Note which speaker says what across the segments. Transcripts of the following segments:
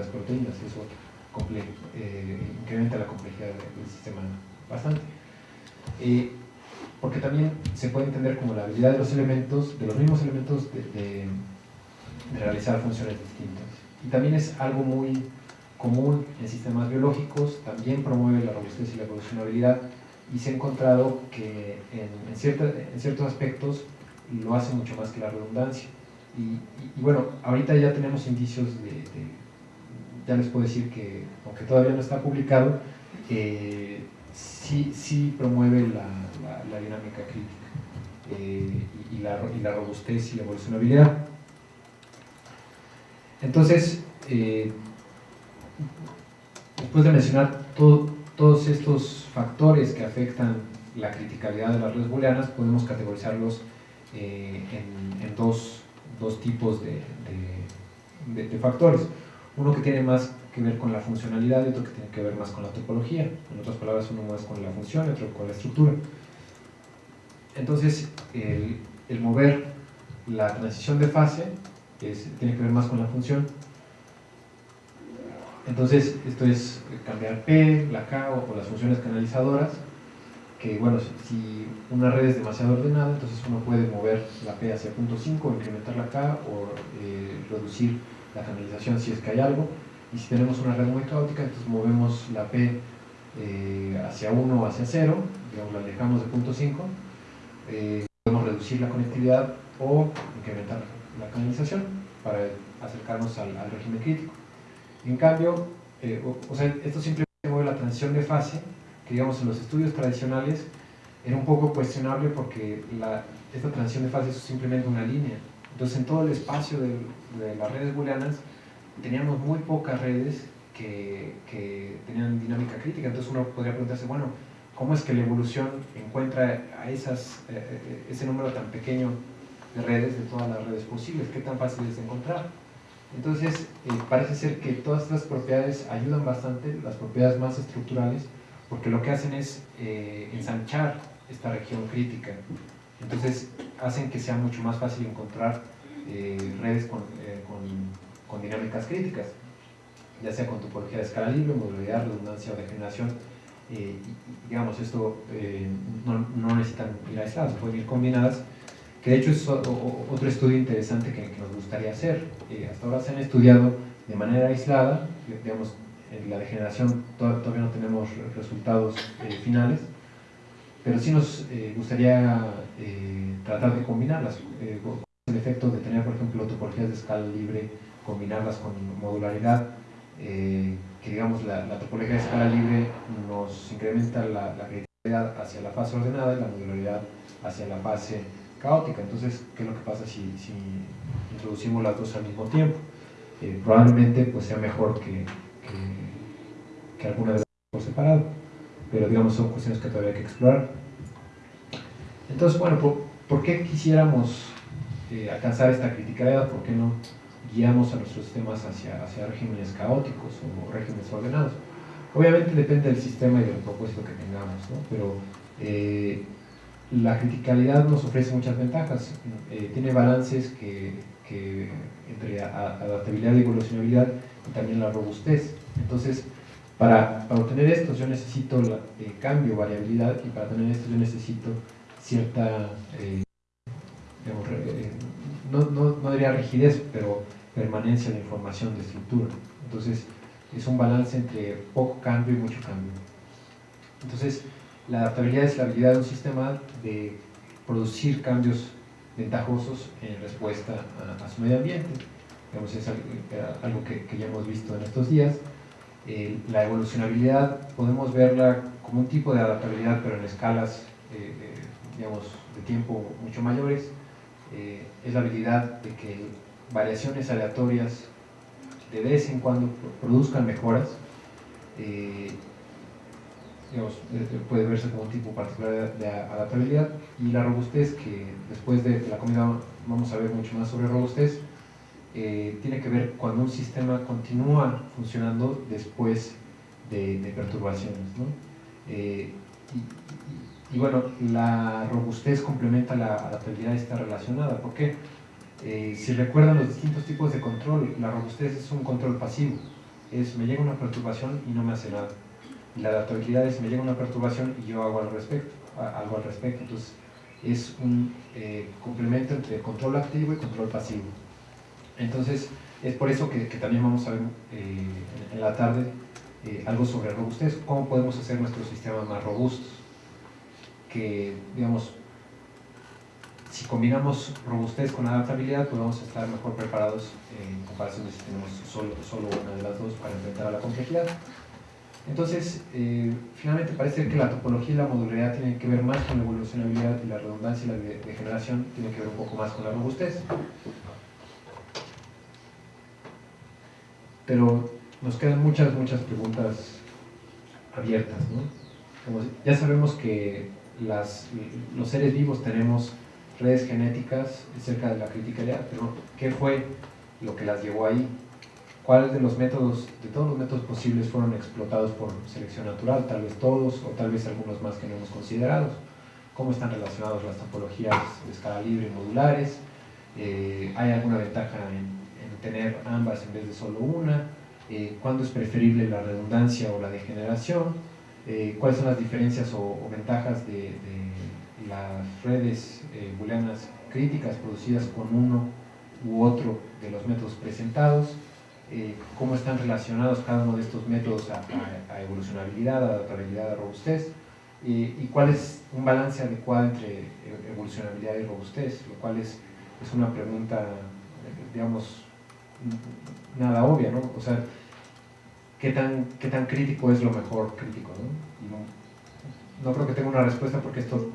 Speaker 1: las proteínas, eso eh, incrementa la complejidad del sistema bastante. Eh, porque también se puede entender como la habilidad de los elementos, de los mismos elementos de, realizar funciones distintas. Y también es algo muy común en sistemas biológicos, también promueve la robustez y la evolucionabilidad, y se ha encontrado que en, en ciertos aspectos lo hace mucho más que la redundancia. Y, bueno, ahorita ya tenemos indicios de, ya les puedo decir que, aunque todavía no está publicado, eh, sí, sí promueve la, la, dinámica crítica eh, y, la, y, la, robustez y la evolucionabilidad. Entonces, eh, después de mencionar todos estos factores que afectan la criticalidad de las redes booleanas, podemos categorizarlos en, en dos, dos, tipos de, de factores. Uno que tiene más que ver con la funcionalidad y otro que tiene que ver más con la topología. En otras palabras, uno más con la función y otro con la estructura. Entonces, el, mover la transición de fase tiene que ver más con la función. Entonces, esto es cambiar P, la K o, las funciones canalizadoras, que bueno, si una red es demasiado ordenada, entonces uno puede mover la P hacia punto 5, incrementar la K o eh, reducir la canalización si es que hay algo, y si tenemos una red muy caótica, entonces movemos la P eh, hacia 1 o hacia 0, digamos, la alejamos de punto 5, eh, podemos reducir la conectividad o incrementar la canalización para acercarnos al, régimen crítico. En cambio, eh, o, sea, esto simplemente mueve la transición de fase, que digamos en los estudios tradicionales era un poco cuestionable porque la, esta transición de fase es simplemente una línea. Entonces en todo el espacio de, las redes booleanas teníamos muy pocas redes que, que, tenían dinámica crítica, entonces uno podría preguntarse, bueno, ¿cómo es que la evolución encuentra a esas, eh, eh, ese número tan pequeño de redes, de todas las redes posibles? ¿Qué tan fácil es encontrar? Entonces, eh, parece ser que todas estas propiedades ayudan bastante, las propiedades más estructurales, porque lo que hacen es ensanchar esta región crítica. Entonces, hacen que sea mucho más fácil encontrar redes con, con con dinámicas críticas, ya sea con topología de escala libre, modularidad, redundancia o degeneración. Eh, digamos, esto eh, no, no, necesitan ir aisladas, pueden ir combinadas, que de hecho es otro estudio interesante que, nos gustaría hacer. Eh, hasta ahora se han estudiado de manera aislada, digamos, en la degeneración todavía no tenemos resultados finales, pero sí nos gustaría tratar de combinarlas, con el efecto de tener, por ejemplo, topologías de escala libre combinarlas con modularidad, eh, que digamos la, topología de escala libre nos incrementa la, la hacia la fase ordenada y la modularidad hacia la fase caótica. Entonces, ¿qué es lo que pasa si, si introducimos las dos al mismo tiempo? Eh, probablemente pues, sea mejor que, que, alguna de las por separado, pero digamos son cuestiones que todavía hay que explorar. Entonces, bueno, ¿por, qué quisiéramos eh, alcanzar esta criticalidad? ¿Por qué no guiamos a nuestros sistemas hacia, hacia regímenes caóticos o regímenes ordenados. Obviamente depende del sistema y del propósito que tengamos, ¿no? pero eh, la criticalidad nos ofrece muchas ventajas. Eh, tiene balances que, que entre adaptabilidad y evolucionabilidad y también la robustez. Entonces, para, para obtener esto yo necesito la, eh, cambio, variabilidad, y para tener esto yo necesito cierta, digamos, no, no, no diría rigidez, pero permanencia de información de estructura. Entonces, es un balance entre poco cambio y mucho cambio. Entonces, la adaptabilidad es la habilidad de un sistema de producir cambios ventajosos en respuesta a, su medio ambiente. Digamos, es algo que, ya hemos visto en estos días. Eh, la evolucionabilidad podemos verla como un tipo de adaptabilidad, pero en escalas eh, digamos, de tiempo mucho mayores. Eh, es la habilidad de que variaciones aleatorias de vez en cuando produzcan mejoras, eh, digamos, eh, puede verse como un tipo particular de, adaptabilidad. Y la robustez, que después de la comida vamos a ver mucho más sobre robustez, eh, tiene que ver cuando un sistema continúa funcionando después de, perturbaciones. y, y, bueno, la robustez complementa la adaptabilidad, está relacionada. ¿Por qué? Eh, si recuerdan los distintos tipos de control, la robustez es un control pasivo. es me llega una perturbación y no me hace nada. Y la adaptabilidad es me llega una perturbación y yo hago al respecto, algo al respecto. Entonces es un eh, complemento entre control activo y control pasivo. Entonces es por eso que, también vamos a ver eh, en, la tarde eh, algo sobre robustez, cómo podemos hacer nuestros sistemas más robustos. Que, digamos, si combinamos robustez con adaptabilidad, pues estar mejor preparados en comparación de si tenemos solo, solo una de las dos para enfrentar a la complejidad. Entonces, eh, finalmente parece que la topología y la modularidad tienen que ver más con la evolucionabilidad y la redundancia y la degeneración tienen que ver un poco más con la robustez. Pero nos quedan muchas, muchas preguntas abiertas. ¿no? ya sabemos que las, los seres vivos tenemos redes genéticas cerca de la criticalidad, pero ¿qué fue lo que las llevó ahí? ¿Cuáles de los métodos, de todos los métodos posibles fueron explotados por selección natural? Tal vez todos o tal vez algunos más que no hemos considerado. ¿Cómo están relacionados las topologías de escala libre y modulares? Eh, ¿Hay alguna ventaja en, tener ambas en vez de solo una? Eh, ¿Cuándo es preferible la redundancia o la degeneración? Eh, ¿Cuáles son las diferencias o, ventajas de las redes eh, booleanas críticas producidas con uno u otro de los métodos presentados, cómo están relacionados cada uno de estos métodos a, evolucionabilidad, adaptabilidad, a robustez, y cuál es un balance adecuado entre evolucionabilidad y robustez, lo cual es, es una pregunta, digamos, nada obvia, ¿no? O sea, ¿qué tan, qué tan crítico es lo mejor crítico, ¿no? no, creo que tenga una respuesta porque esto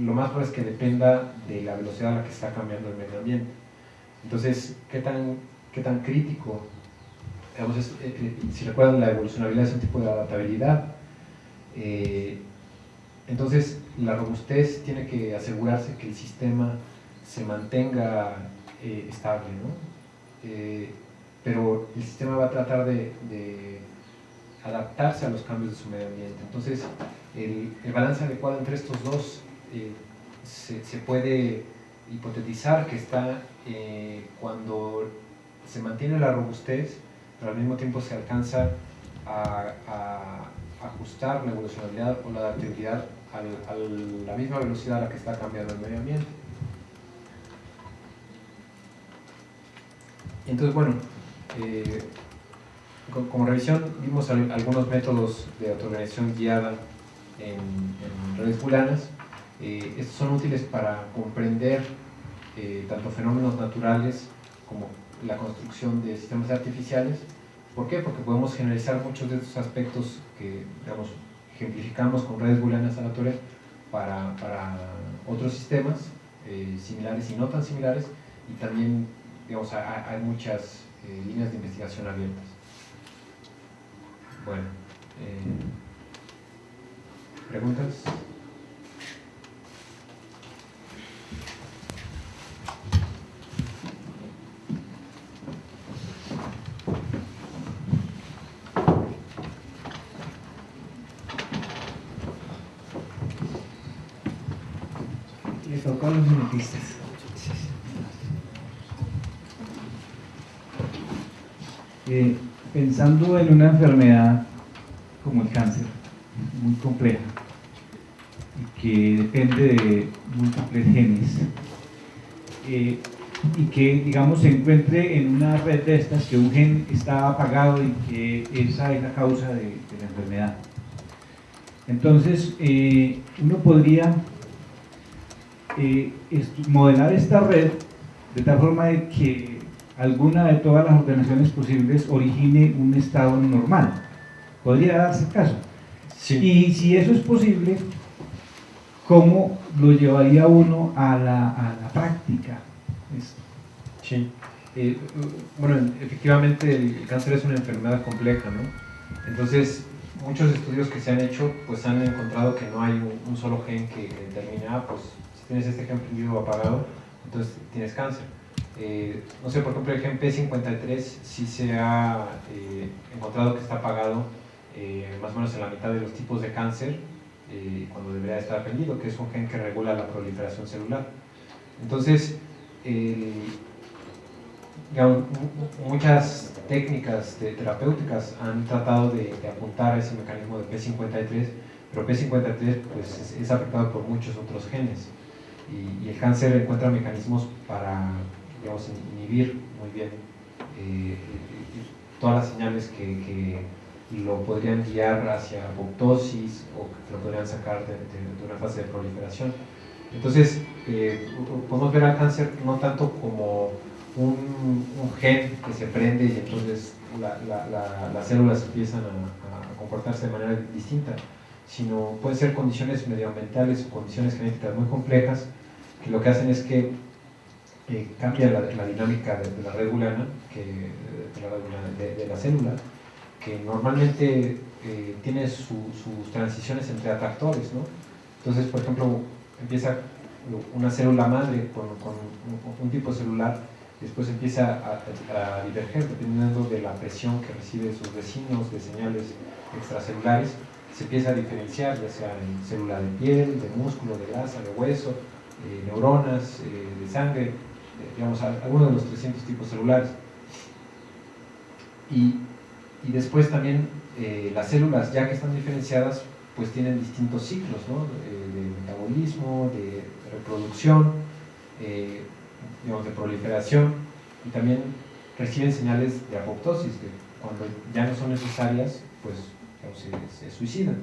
Speaker 1: lo más probable es que dependa de la velocidad a la que está cambiando el medio ambiente. Entonces, ¿qué tan, qué tan crítico? Eh, eh, si recuerdan, la evolucionabilidad es un tipo de adaptabilidad. Eh, entonces, la robustez tiene que asegurarse que el sistema se mantenga estable, ¿no? Pero el sistema va a tratar de, adaptarse a los cambios de su medio ambiente. Entonces, el, balance adecuado entre estos dos eh, se, puede hipotetizar que está eh, cuando se mantiene la robustez, pero al mismo tiempo se alcanza a, ajustar la evolucionalidad o la adaptabilidad a la misma velocidad a la que está cambiando el medio ambiente. Entonces, bueno, eh, como revisión vimos algunos métodos de autoorganización guiada en, redes booleanas eh, estos son útiles para comprender eh, tanto fenómenos naturales como la construcción de sistemas artificiales. ¿Por qué? Porque podemos generalizar muchos de estos aspectos que, digamos, ejemplificamos con redes booleanas aleatorias para, para otros sistemas similares y no tan similares y también, digamos, hay, muchas líneas de investigación abiertas. Bueno, ¿preguntas?
Speaker 2: Eh, pensando en una enfermedad como el cáncer, muy compleja, y que depende de múltiples genes, eh, y que, digamos, se encuentre en una red de estas que un gen está apagado y que esa es la causa de, la enfermedad. Entonces, eh, uno podría eh, modelar esta red de tal forma que alguna de todas las ordenaciones posibles origine un estado normal. ¿Podría darse caso? Y si eso es posible, ¿cómo lo llevaría uno a la, práctica?
Speaker 1: Sí. Eh, bueno, efectivamente el cáncer es una enfermedad compleja, ¿no? Entonces, muchos estudios que se han hecho, pues han encontrado que no hay un, solo gen que determine, ah, pues tienes este gen prendido o apagado, entonces tienes cáncer. Eh, no sé, por ejemplo, el gen P53 sí se ha eh, encontrado que está apagado eh, más o menos en la mitad de los tipos de cáncer cuando debería estar prendido, que es un gen que regula la proliferación celular. Entonces, muchas técnicas terapéuticas han tratado de, apuntar a ese mecanismo de P53, pero P53 pues, es, afectado por muchos otros genes y, el cáncer encuentra mecanismos para digamos, inhibir muy bien eh, todas las señales que, lo podrían guiar hacia apoptosis o que lo podrían sacar de, una fase de proliferación. Entonces, eh, podemos ver al cáncer no tanto como un, gen que se prende y entonces las células empiezan a, comportarse de manera distinta, sino pueden ser condiciones medioambientales o condiciones genéticas muy complejas que lo que hacen es que cambia la, dinámica de, la red que, de, la célula, que normalmente eh, tiene sus transiciones entre atractores. ¿no? Entonces, por ejemplo, empieza una célula madre con, un tipo celular después empieza a, diverger dependiendo de la presión que recibe sus vecinos de señales extracelulares, se empieza a diferenciar ya sea en célula de piel, de músculo, de grasa, de hueso, eh, neuronas, eh, de sangre, digamos, algunos de los 300 tipos celulares. Y, y después también eh, las células, ya que están diferenciadas, pues tienen distintos ciclos, ¿no? de metabolismo, de reproducción, digamos, de proliferación y también reciben señales de apoptosis, que cuando ya no son necesarias, pues se, suicidan.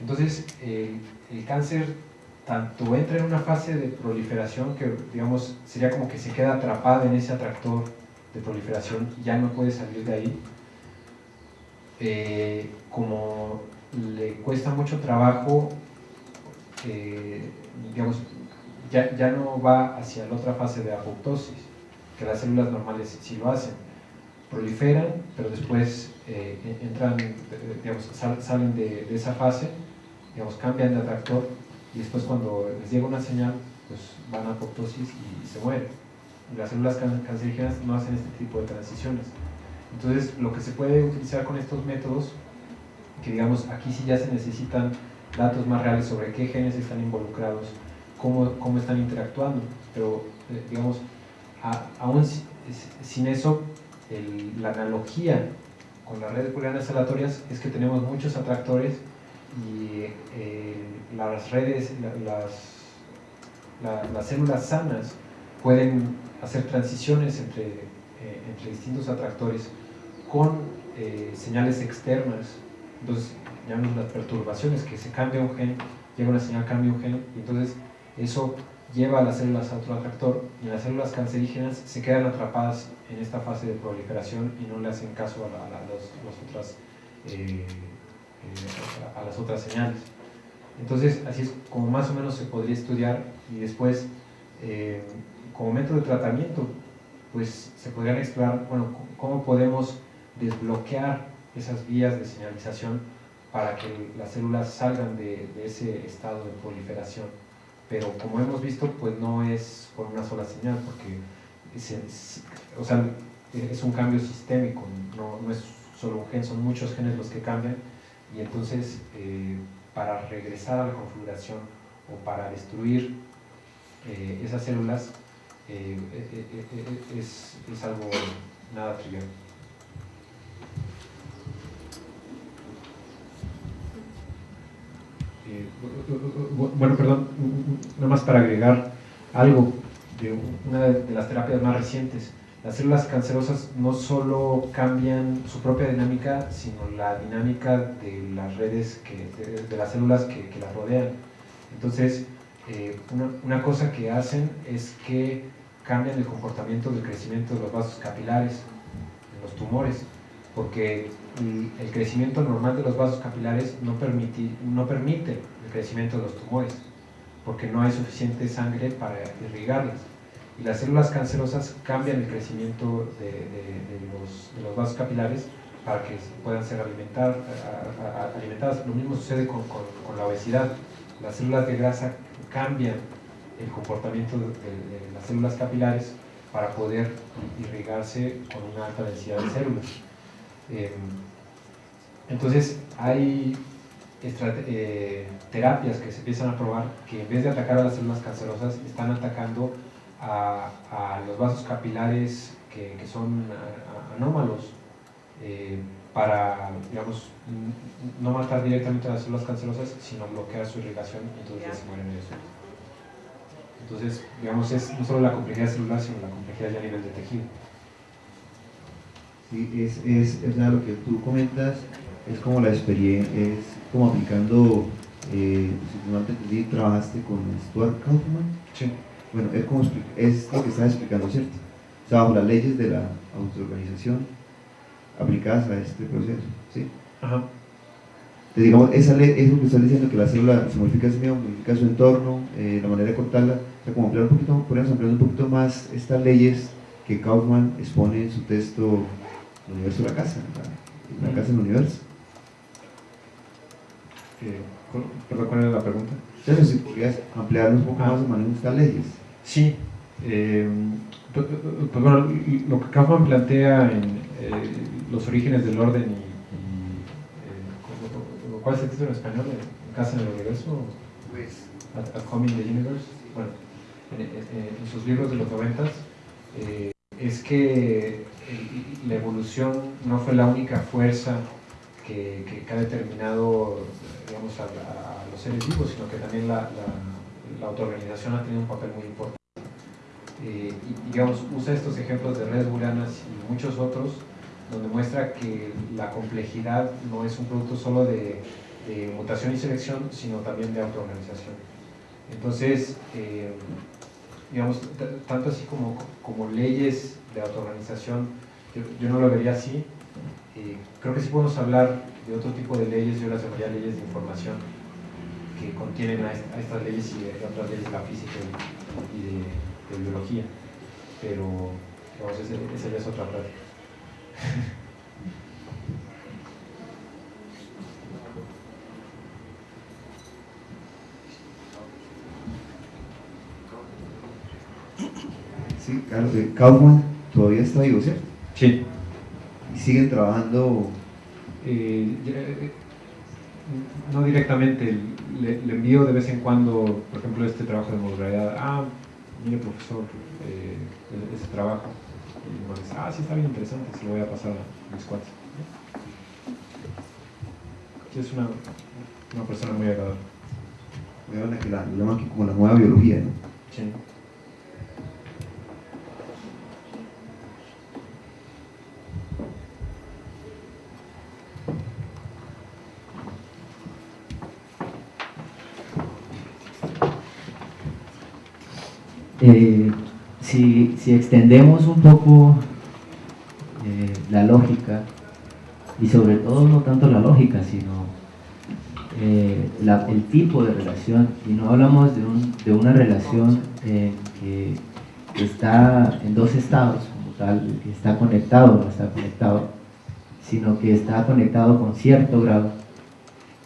Speaker 1: Entonces, el cáncer tanto entra en una fase de proliferación que, digamos, sería como que se queda atrapado en ese atractor de proliferación, ya no puede salir de ahí, eh, como le cuesta mucho trabajo, eh, digamos, ya, ya no va hacia la otra fase de apoptosis, que las células normales sí lo hacen. Proliferan, pero después eh, entran, digamos, salen de, esa fase, digamos, cambian de atractor y después cuando les llega una señal, pues van a apoptosis y, se mueren. Las células cancerígenas no hacen este tipo de transiciones. Entonces, lo que se puede utilizar con estos métodos, que digamos, aquí sí ya se necesitan datos más reales sobre qué genes están involucrados, cómo, cómo están interactuando, pero eh, digamos, aún sin eso, la analogía con las redes pulgares aleatorias es que tenemos muchos atractores y eh, las redes, las, las células sanas pueden hacer transiciones entre, eh, entre distintos atractores con señales externas. Entonces, llamamos las perturbaciones, que se cambia un gen, llega una señal, cambia un gen, y entonces eso lleva a las células a otro atractor y las células cancerígenas se quedan atrapadas en esta fase de proliferación y no le hacen caso a, las, otras, eh, eh, a las otras señales. Entonces, así es como más o menos se podría estudiar y después, eh, como método de tratamiento, pues se podrían explorar, bueno, cómo podemos desbloquear esas vías de señalización para que las células salgan de ese estado de proliferación. Pero como hemos visto, pues no es por una sola señal, porque es, un cambio sistémico, no, no, es solo un gen, son muchos genes los que cambian, y entonces eh, para regresar a la configuración o para destruir eh, esas células eh, es, es algo nada trivial. Eh, bueno, perdón, nada más para agregar algo de una de las terapias más recientes. Las células cancerosas no solo cambian su propia dinámica, sino la dinámica de las redes, que, de, las células que, las rodean. Entonces, eh, una, cosa que hacen es que cambian el comportamiento del crecimiento de los vasos capilares en los tumores, porque el crecimiento normal de los vasos capilares no permite, no permite el crecimiento de los tumores, porque no hay suficiente sangre para irrigarlas. Y las células cancerosas cambian el crecimiento de, los, vasos capilares para que puedan ser alimentadas. Lo mismo sucede con, la obesidad. Las células de grasa cambian el comportamiento de, las células capilares para poder irrigarse con una alta densidad de células. Em, entonces hay eh, terapias que se empiezan a probar que en vez de atacar a las células cancerosas están atacando a, los vasos capilares que, son anómalos para, digamos, no matar directamente a las células cancerosas, sino bloquear su irrigación y entonces ya se mueren ellos Entonces, digamos, es no solo la complejidad celular, sino la complejidad ya a nivel de tejido.
Speaker 3: Sí, es, es, es lo que tú comentas, es como la experiencia, es como aplicando, eh, si no entendí, trabajaste con Stuart Kaufman.
Speaker 1: Sí.
Speaker 3: Bueno, es, como, es lo que estás explicando, ¿cierto? O sea, bajo las leyes de la autoorganización aplicadas a este proceso, ¿sí?
Speaker 1: Ajá.
Speaker 3: Entonces, digamos, esa ley, eso que estás diciendo, que la célula se modifica a sí misma, modifica su entorno, eh, la manera de cortarla, o sea, como ampliar un poquito, podríamos ampliar un poquito más estas leyes que Kaufman expone en su texto El universo de la casa, la, la casa del universo.
Speaker 1: Eh, perdón, ¿cuál era la pregunta?
Speaker 3: Entonces, si podrías ampliarnos un poco ah. más de manejo de estas leyes.
Speaker 1: Sí. Eh, pues, pues, bueno, lo que Kaufman plantea en eh, los orígenes del orden y, eh, ¿cuál es el título en español? ¿En Casa en el Universo?
Speaker 3: Pues,
Speaker 1: at, at Home in the Universe. Bueno, en, sus libros de los noventas, eh, es que la evolución no fue la única fuerza que, que, ha determinado digamos, a, los sino que también la, la, la autoorganización ha tenido un papel muy importante. Eh, y digamos, usa estos ejemplos de redes booleanas y muchos otros, donde muestra que la complejidad no es un producto solo de, mutación y selección, sino también de autoorganización. Entonces, eh, digamos, tanto así como, como leyes de autoorganización, yo, no lo vería así. Eh, creo que sí podemos hablar de otro tipo de leyes, yo las llamaría leyes de información, que contienen a, estas leyes y a otras leyes de la física y de de biología, pero digamos, esa ya es otra plática.
Speaker 3: Sí, claro, Kaufman todavía está vivo, ¿cierto?
Speaker 1: Sí.
Speaker 3: ¿Y siguen trabajando?
Speaker 1: Eh, eh, no directamente, le, envío de vez en cuando, por ejemplo, este trabajo de modularidad. Ah, mire profesor, eh, ese trabajo. Y me dice, ah, sí, está bien interesante, se lo voy a pasar a mis cuates. Sí, es una, una persona muy agradable.
Speaker 3: Voy que la llaman aquí como la nueva biología, ¿no?
Speaker 1: Sí.
Speaker 4: Eh, si, extendemos un poco eh, la lógica, y sobre todo no tanto la lógica, sino eh, el tipo de relación, y no hablamos de, una relación que está en dos estados, como tal, que está conectado o no está conectado, sino que está conectado con cierto grado.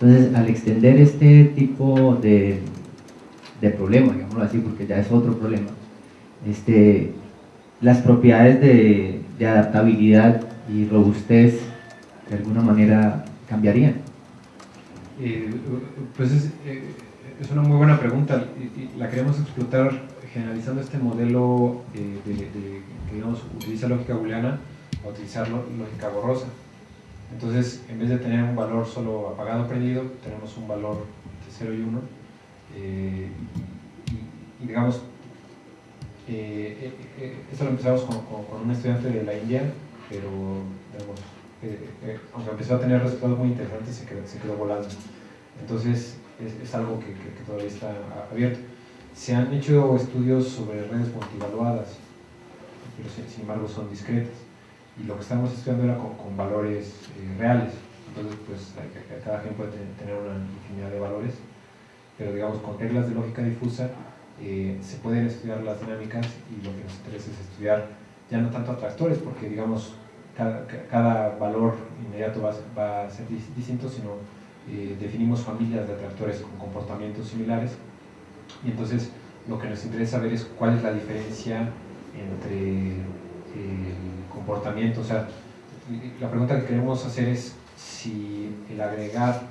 Speaker 4: Entonces, al extender este tipo de, de problema, digámoslo así, porque ya es otro problema, este, las propiedades de, adaptabilidad y robustez de alguna manera cambiarían.
Speaker 1: Eh, pues es, eh, es, una muy buena pregunta la queremos explotar generalizando este modelo eh, de, que digamos, utiliza lógica booleana a utilizar lógica borrosa. Entonces, en vez de tener un valor solo apagado prendido, tenemos un valor de 0 y 1 eh, y, digamos, eh, eh, esto lo empezamos con, un estudiante de la India, pero aunque empezó a tener resultados muy interesantes, se quedó, se quedó volando. Entonces, es, algo que, todavía está abierto. Se han hecho estudios sobre redes multivaluadas, pero sin, embargo son discretas. Y lo que estamos estudiando era con, valores reales. Entonces, pues cada gen puede tener una infinidad de valores pero digamos con reglas de lógica difusa eh, se pueden estudiar las dinámicas y lo que nos interesa es estudiar ya no tanto atractores, porque digamos cada, cada valor inmediato va, va, a ser distinto, sino eh, definimos familias de atractores con comportamientos similares. Y entonces lo que nos interesa ver es cuál es la diferencia entre el comportamiento, o sea, la pregunta que queremos hacer es si el agregar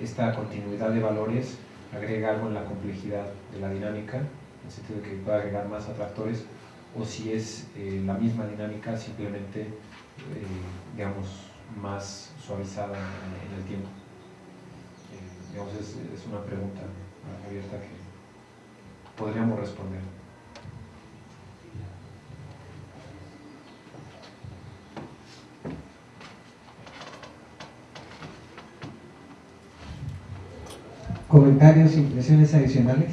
Speaker 1: esta continuidad de valores agrega algo en la complejidad de la dinámica, en el sentido de que pueda agregar más atractores, o si es eh, la misma dinámica, simplemente, digamos, más suavizada en, el tiempo. digamos, es, es una pregunta abierta que podríamos responder.
Speaker 5: Comentarios, impresiones adicionales.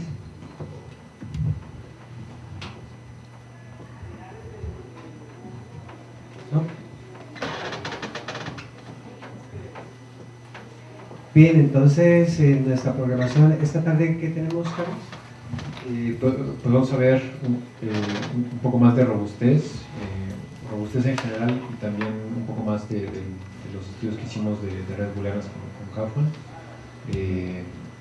Speaker 5: Bien, entonces en nuestra programación esta tarde, ¿qué tenemos, Carlos?
Speaker 1: Eh, pues, vamos a ver un, eh, poco más de robustez, eh, robustez en general y también un poco más de, los estudios que hicimos de, redes booleanas con, con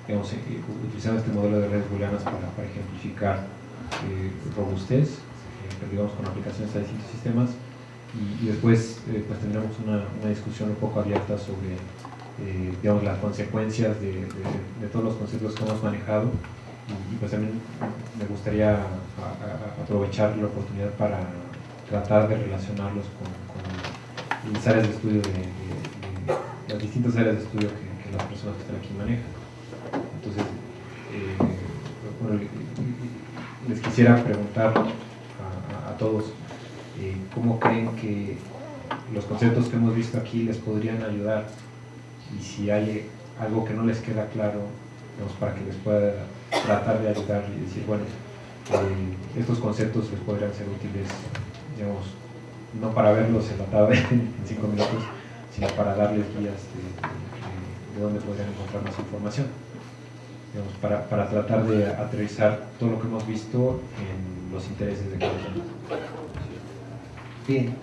Speaker 1: digamos, eh, utilizando este modelo de redes booleanas para, para ejemplificar eh, robustez, eh, digamos, con aplicaciones a distintos sistemas, y, después pues tendremos una, una, discusión un poco abierta sobre digamos, las consecuencias de, de, todos los conceptos que hemos manejado, y, pues también me gustaría aprovechar la oportunidad para tratar de relacionarlos con, las áreas de estudio de, las distintas áreas de estudio que las personas que están aquí manejan. Entonces, eh, les quisiera preguntar a, todos eh, cómo creen que los conceptos que hemos visto aquí les podrían ayudar y si hay algo que no les queda claro para que les pueda tratar de ayudar y decir, bueno, eh, estos conceptos les podrían ser útiles, digamos, no para verlos en la tarde, en cinco minutos, sino para darles guías de dónde podrían encontrar más información para, para, tratar de aterrizar todo lo que hemos visto en los intereses de cada uno.
Speaker 5: Bien.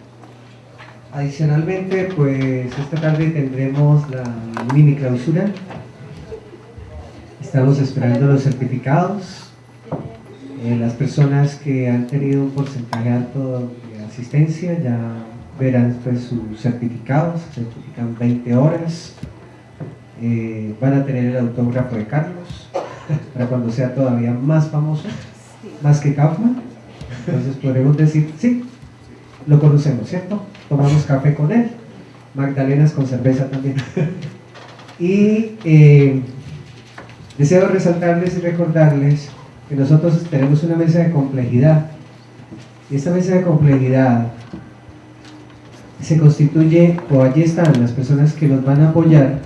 Speaker 5: Adicionalmente, pues esta tarde tendremos la mini clausura. Estamos esperando los certificados. Eh, las personas que han tenido un porcentaje alto de asistencia ya verán pues, sus certificados, certifican 20 horas, eh, van a tener el autógrafo de Carlos para cuando sea todavía más famoso, más que Kaufman. Entonces podremos decir, sí, lo conocemos, ¿cierto? Tomamos café con él, magdalenas con cerveza también. y eh, deseo resaltarles y recordarles que nosotros tenemos una mesa de complejidad. Y esta mesa de complejidad se constituye, o allí están las personas que nos van a apoyar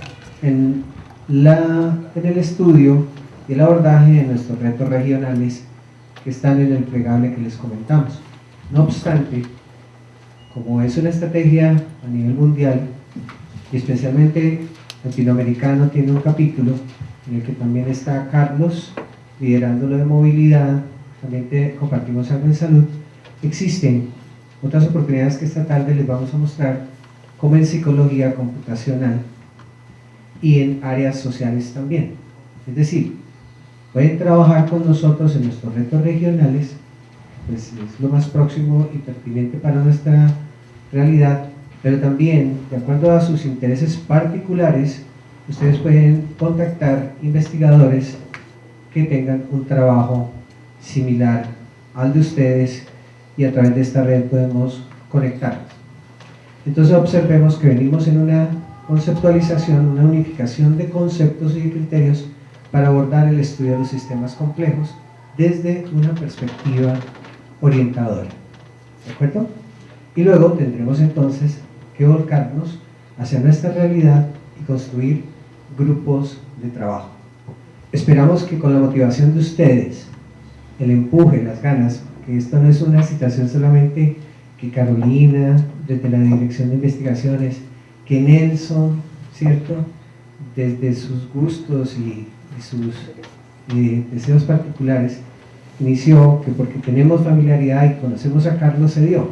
Speaker 5: en, la, en el estudio y el abordaje de nuestros retos regionales que están en el plegable que les comentamos. No obstante, como es una estrategia a nivel mundial, y especialmente latinoamericano tiene un capítulo en el que también está Carlos liderando lo de movilidad, también compartimos algo en salud, existen otras oportunidades que esta tarde les vamos a mostrar, como en psicología computacional, y en áreas sociales también. Es decir, pueden trabajar con nosotros en nuestros retos regionales, pues es lo más próximo y pertinente para nuestra realidad, pero también, de acuerdo a sus intereses particulares, ustedes pueden contactar investigadores que tengan un trabajo similar al de ustedes y a través de esta red podemos conectarnos. Entonces observemos que venimos en una conceptualización, una unificación de conceptos y criterios para abordar el estudio de los sistemas complejos desde una perspectiva orientadora. ¿De acuerdo? Y luego tendremos entonces que volcarnos hacia nuestra realidad y construir grupos de trabajo. Esperamos que con la motivación de ustedes, el empuje, las ganas, que esto no es una situación solamente que Carolina, desde la Dirección de Investigaciones, que Nelson, ¿cierto? Desde sus gustos y, sus eh, deseos particulares, inició que porque tenemos familiaridad y conocemos a Carlos se dio,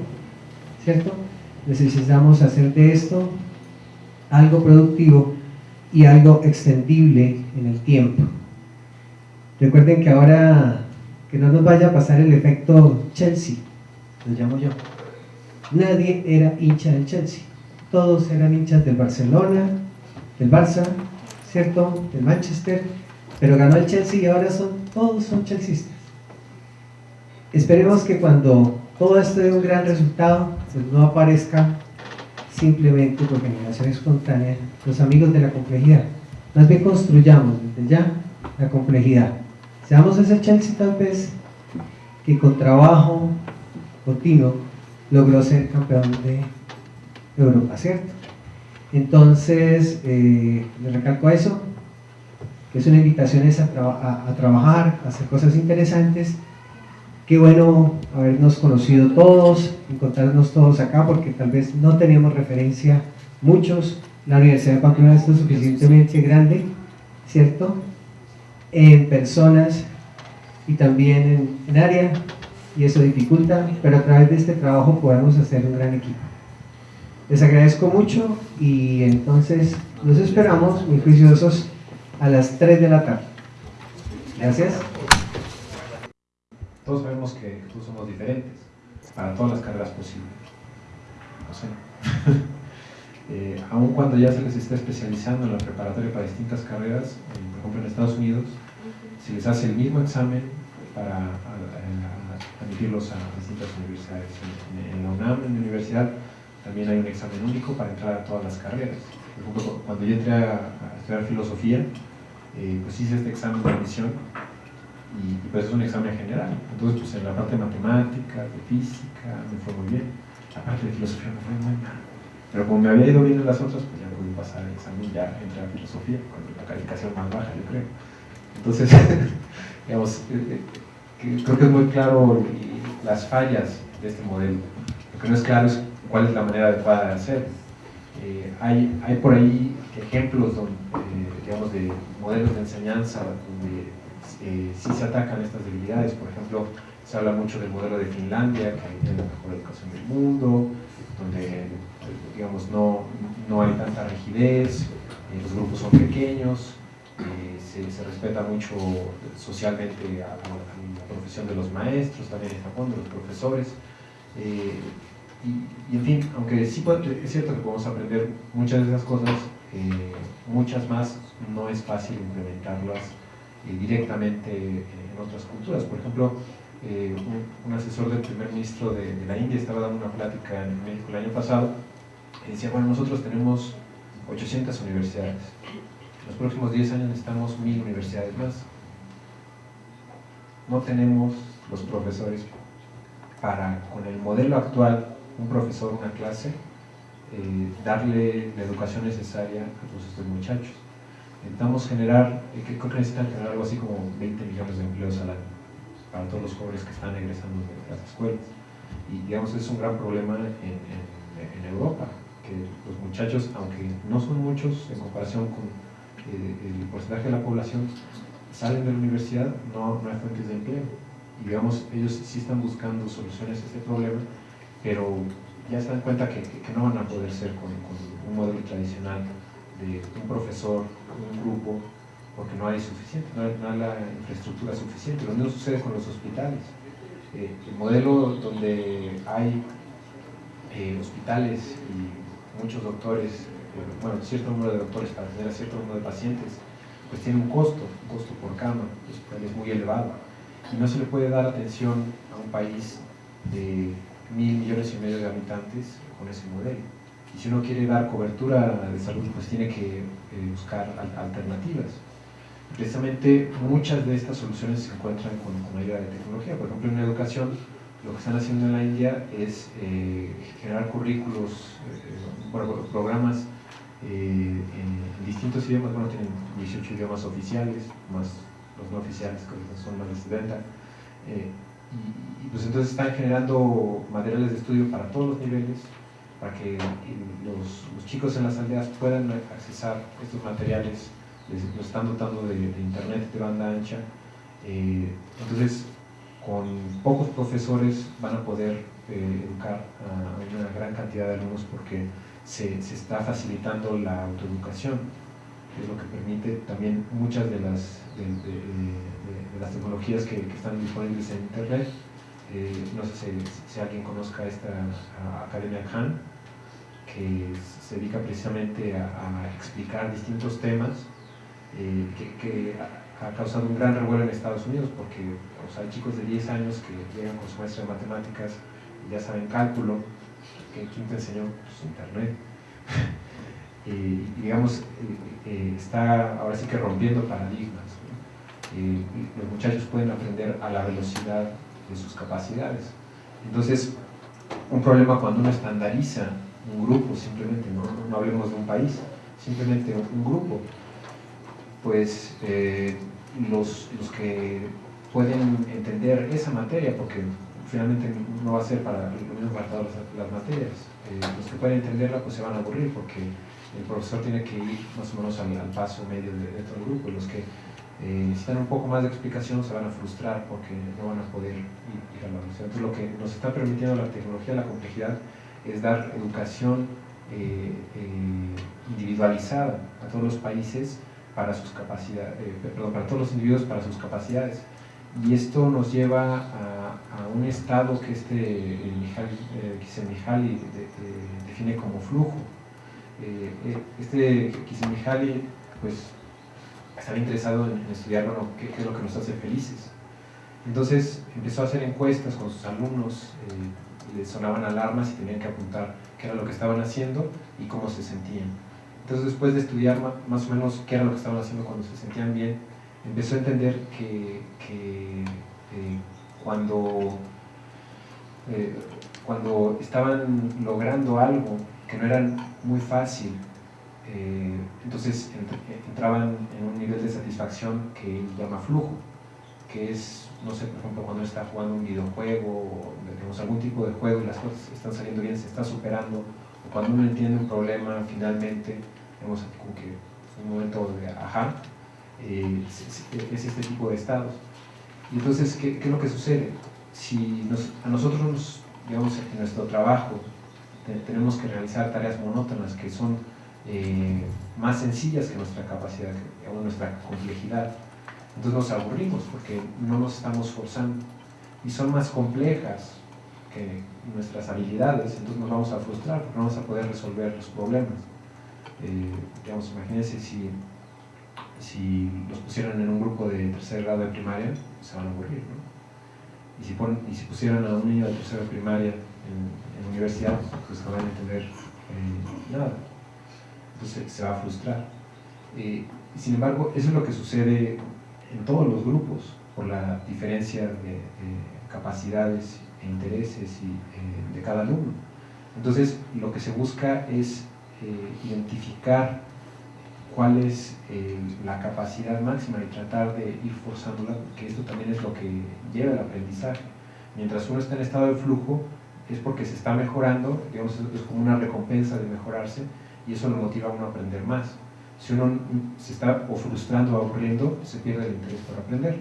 Speaker 5: ¿cierto? Necesitamos hacer de esto algo productivo y algo extendible en el tiempo. Recuerden que ahora que no nos vaya a pasar el efecto Chelsea, lo llamo yo. Nadie era hincha del Chelsea todos eran hinchas del Barcelona, del Barça, ¿cierto? Del Manchester, pero ganó el Chelsea y ahora son, todos son chelseistas. Esperemos que cuando todo esto de un gran resultado, pues no aparezca simplemente por generación espontánea los amigos de la complejidad. Más bien construyamos desde ya la complejidad. Seamos ese Chelsea tal vez que con trabajo continuo logró ser campeón de Europa, ¿cierto? Entonces, eh, le recalco eso, que es una invitación a, a trabajar, a hacer cosas interesantes Qué bueno habernos conocido todos, encontrarnos todos acá, porque tal vez no teníamos referencia muchos. La Universidad de Pamplona es suficientemente grande, ¿cierto? En personas y también en, área, y eso dificulta, pero a través de este trabajo podemos hacer un gran equipo. Les agradezco mucho y entonces los esperamos muy juiciosos a las 3 de la tarde. Gracias
Speaker 1: todos sabemos que todos somos diferentes para todas las carreras posibles. No sé. eh, aun cuando ya se les está especializando en la preparatoria para distintas carreras, por ejemplo en Estados Unidos, se les hace el mismo examen para admitirlos a, distintas universidades. En, la UNAM, en la universidad, también hay un examen único para entrar a todas las carreras. Por ejemplo, cuando yo entré a, estudiar filosofía, eh, pues hice este examen de admisión y, pues es un examen general. Entonces, pues en la parte de matemáticas, de física, me fue muy bien. La parte de filosofía me fue muy mal. Pero como me había ido bien en las otras, pues ya pude pasar el examen, ya entré a filosofía, con la calificación más baja, yo creo. Entonces, digamos, eh, eh, creo que es muy claro las fallas de este modelo. Lo que no es claro es cuál es la manera adecuada de hacer. Eh, hay, hay por ahí ejemplos donde, digamos, de modelos de enseñanza donde eh, sí se atacan estas debilidades. Por ejemplo, se habla mucho del modelo de Finlandia, que tiene la mejor educación del mundo, donde digamos, no, no hay tanta rigidez, eh, los grupos son pequeños, eh, se, se, respeta mucho socialmente a, la profesión de los maestros, también en Japón, de los profesores. Y, en fin, aunque sí es cierto que podemos aprender muchas de esas cosas, muchas más no es fácil implementarlas eh, directamente en otras culturas. Por ejemplo, eh, un, asesor del primer ministro de, la India estaba dando una plática en México el año pasado y decía, bueno, nosotros tenemos 800 universidades. En los próximos 10 años necesitamos 1000 universidades más. No tenemos los profesores para, con el modelo actual, un profesor, una clase, eh, darle la educación necesaria a todos estos muchachos intentamos generar, eh, creo que necesitan generar algo así como 20 millones de empleos al año para todos los jóvenes que están egresando de las escuelas. Y digamos, es un gran problema en, en, Europa, que los muchachos, aunque no son muchos en comparación con eh, el porcentaje de la población, salen de la universidad, no, no hay fuentes de empleo. Y digamos, ellos sí están buscando soluciones a este problema, pero ya se dan cuenta que, que, no van a poder ser con, con un modelo tradicional de un profesor, un grupo, porque no hay suficiente, no hay, la infraestructura suficiente. Lo mismo sucede con los hospitales. Eh, el modelo donde hay eh, hospitales y muchos doctores, eh, bueno, cierto número de doctores para tener a cierto número de pacientes, pues tiene un costo, un costo por cama, el hospital es muy elevado. Y no se le puede dar atención a un país de mil millones y medio de habitantes con ese modelo. Y si uno quiere dar cobertura de salud, pues tiene que eh, buscar alternativas. Precisamente muchas de estas soluciones se encuentran con, con ayuda de tecnología. Por ejemplo, en educación, lo que están haciendo en la India es eh, generar currículos, eh, programas en, distintos idiomas. Bueno, tienen 18 idiomas oficiales, más los no oficiales, que son más de 70. Y, pues entonces están generando materiales de estudio para todos los niveles, para que los, chicos en las aldeas puedan accesar estos materiales, les, los están dotando de, internet de banda ancha. Eh, entonces, con pocos profesores van a poder eh, educar a una gran cantidad de alumnos porque se, está facilitando la autoeducación, que es lo que permite también muchas de las, las tecnologías que, están disponibles en internet. Eh, no sé si, alguien conozca esta Academia Khan, que se dedica precisamente a, explicar distintos temas eh, que, ha, causado un gran revuelo en Estados Unidos porque hay chicos de 10 años que llegan con su maestra de matemáticas ya saben cálculo, que ¿quién te enseñó? Pues internet. y digamos, está ahora sí que rompiendo paradigmas. Los muchachos pueden aprender a la velocidad de sus capacidades. Entonces, un problema cuando uno estandariza un grupo, simplemente, no, hablemos de un país, simplemente un grupo, pues eh, los, los, que pueden entender esa materia, porque finalmente no va a ser para lo mismo para todas las, materias, eh, los que pueden entenderla pues se van a aburrir porque el profesor tiene que ir más o menos al, paso medio de, todo el grupo los que eh, necesitan un poco más de explicación se van a frustrar porque no van a poder ir, a la universidad. Entonces lo que nos está permitiendo la tecnología, la complejidad, es dar educación individualizada a todos los países para sus capacidades, eh, perdón, para todos los individuos para sus capacidades. Y esto nos lleva a, un estado que este eh, define como flujo. Eh, este Mihaly pues estaba interesado en, estudiar bueno, qué, es lo que nos hace felices. Entonces empezó a hacer encuestas con sus alumnos, les sonaban alarmas y tenían que apuntar qué era lo que estaban haciendo y cómo se sentían. Entonces después de estudiar más o menos qué era lo que estaban haciendo cuando se sentían bien, empezó a entender que, eh, cuando, eh, cuando estaban logrando algo que no era muy fácil, eh, entonces entraban en un nivel de satisfacción que llama flujo, que es, no sé, por ejemplo, cuando está jugando un videojuego o tenemos algún tipo de juego y las cosas están saliendo bien, se está superando, cuando uno entiende un problema finalmente, vemos como que un momento de ajá, eh, es, este tipo de estados. Y entonces, ¿qué, es lo que sucede? Si a nosotros, digamos, en nuestro trabajo tenemos que realizar tareas monótonas que son eh, más sencillas que nuestra capacidad o nuestra complejidad, entonces nos aburrimos porque no nos estamos forzando y son más complejas que nuestras habilidades, entonces nos vamos a frustrar porque no vamos a poder resolver los problemas. Eh, digamos, imagínense si, si los pusieran en un grupo de tercer grado de primaria, se van a aburrir, ¿no? Y si, y si pusieran a un niño de tercera primaria en, en universidad, pues no van a entender eh, nada. Entonces se va a frustrar. Eh, sin embargo, eso es lo que sucede en todos los grupos, por la diferencia de, de capacidades e intereses y, eh, de cada alumno. Entonces, lo que se busca es eh, identificar cuál es eh, la capacidad máxima y tratar de ir forzándola, que esto también es lo que lleva el aprendizaje. Mientras uno está en estado de flujo, es porque se está mejorando, digamos, es como una recompensa de mejorarse, y eso lo motiva a uno a aprender más. Si uno se está frustrando o aburriendo, se pierde el interés por aprender.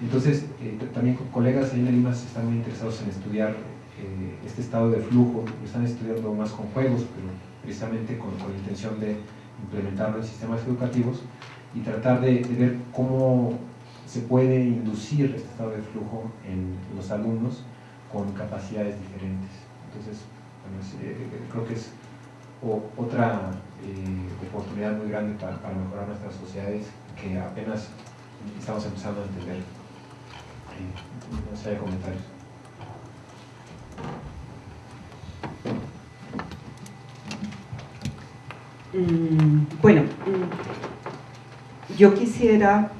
Speaker 1: Entonces, eh, también con colegas ahí en Lima están muy interesados en estudiar eh, este estado de flujo, lo están estudiando más con juegos, pero precisamente con, la intención de implementarlo en sistemas educativos y tratar de, ver cómo se puede inducir este estado de flujo en los alumnos con capacidades diferentes. Entonces, eh, creo que es otra oportunidad muy grande para, mejorar nuestras sociedades que apenas estamos empezando a entender. No sé, comentarios.
Speaker 6: Mm, bueno, mm, yo quisiera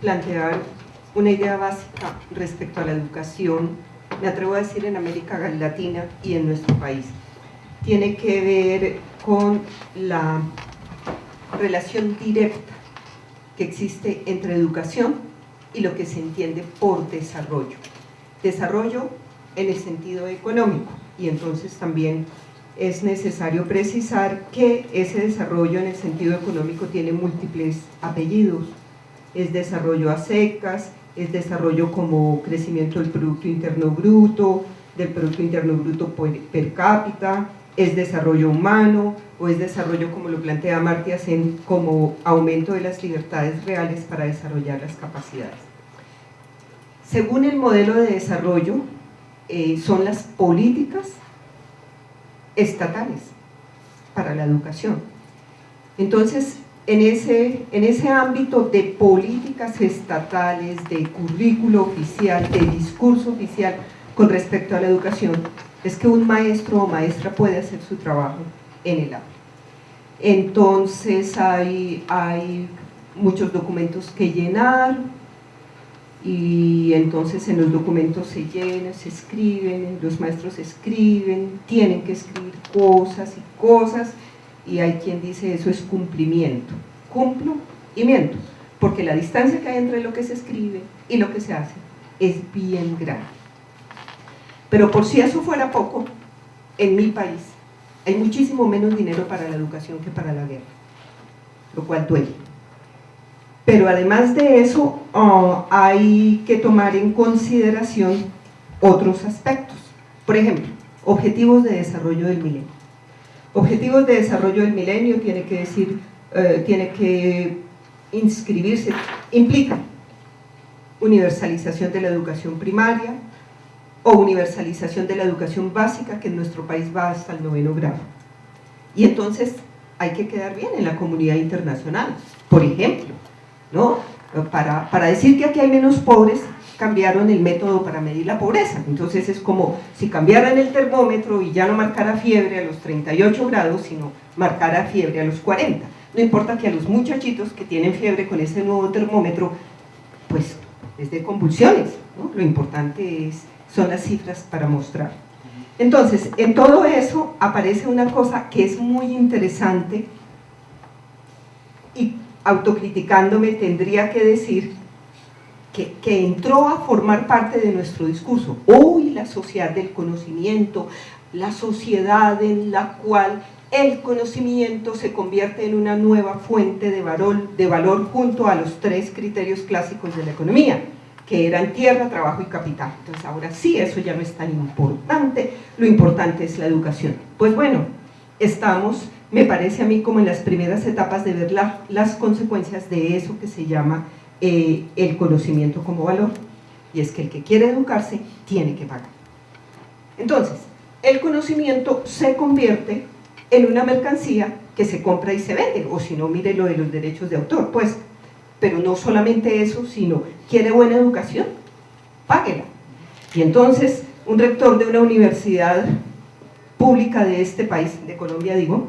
Speaker 6: plantear una idea básica respecto a la educación, me atrevo a decir en América Latina y en nuestro país. Tiene que ver con la relación directa que existe entre educación y lo que se entiende por desarrollo. Desarrollo en el sentido económico y entonces también es necesario precisar que ese desarrollo en el sentido económico tiene múltiples apellidos. Es desarrollo a secas, es desarrollo como crecimiento del Producto Interno Bruto, del Producto Interno Bruto per cápita, es desarrollo humano o es desarrollo, como lo plantea Martí como aumento de las libertades reales para desarrollar las capacidades. Según el modelo de desarrollo, eh, son las políticas estatales para la educación. Entonces, en ese, en ese ámbito de políticas estatales, de currículo oficial, de discurso oficial, con respecto a la educación es que un maestro o maestra puede hacer su trabajo en el aula. Entonces hay, hay muchos documentos que llenar y entonces en los documentos se llenan, se escriben, los maestros escriben, tienen que escribir cosas y cosas y hay quien dice eso es cumplimiento. Cumplo y miento, porque la distancia que hay entre lo que se escribe y lo que se hace es bien grande. Pero por si eso fuera poco, en mi país hay muchísimo menos dinero para la educación que para la guerra, lo cual duele. Pero además de eso, ah, hay que tomar en consideración otros aspectos. Por ejemplo, objetivos de desarrollo del milenio. Objetivos de desarrollo del milenio tiene que decir, eh, tiene que inscribirse, implica universalización de la educación primaria o universalización de la educación básica que en nuestro país va hasta el noveno grado. Y entonces hay que quedar bien en la comunidad internacional. Por ejemplo, ¿no? para, para decir que aquí hay menos pobres, cambiaron el método para medir la pobreza. Entonces es como si cambiaran el termómetro y ya no marcara fiebre a los 38 grados, sino marcara fiebre a los 40. No importa que a los muchachitos que tienen fiebre con ese nuevo termómetro, pues es de convulsiones. Lo importante es, son las cifras para mostrar. Entonces, en todo eso aparece una cosa que es muy interesante y autocriticándome tendría que decir que, entró a formar parte de nuestro discurso. Hoy la sociedad del conocimiento, la sociedad en la cual el conocimiento se convierte en una nueva fuente de valor, de valor junto a los tres criterios clásicos de la economía, que eran tierra, trabajo y capital. Entonces ahora sí, eso ya no es tan importante, lo importante es la educación. Pues bueno, estamos, me parece a mí, como en las primeras etapas de ver las consecuencias de eso que se llama eh, el conocimiento como valor y es que el que quiere educarse tiene que pagar. Entonces, el conocimiento se convierte en una mercancía que se compra y se vende, o si no, mire lo de los derechos de autor, pues, pero no solamente eso, sino quiere buena educación, páguela. Y entonces, un rector de una universidad pública de este país, de Colombia digo,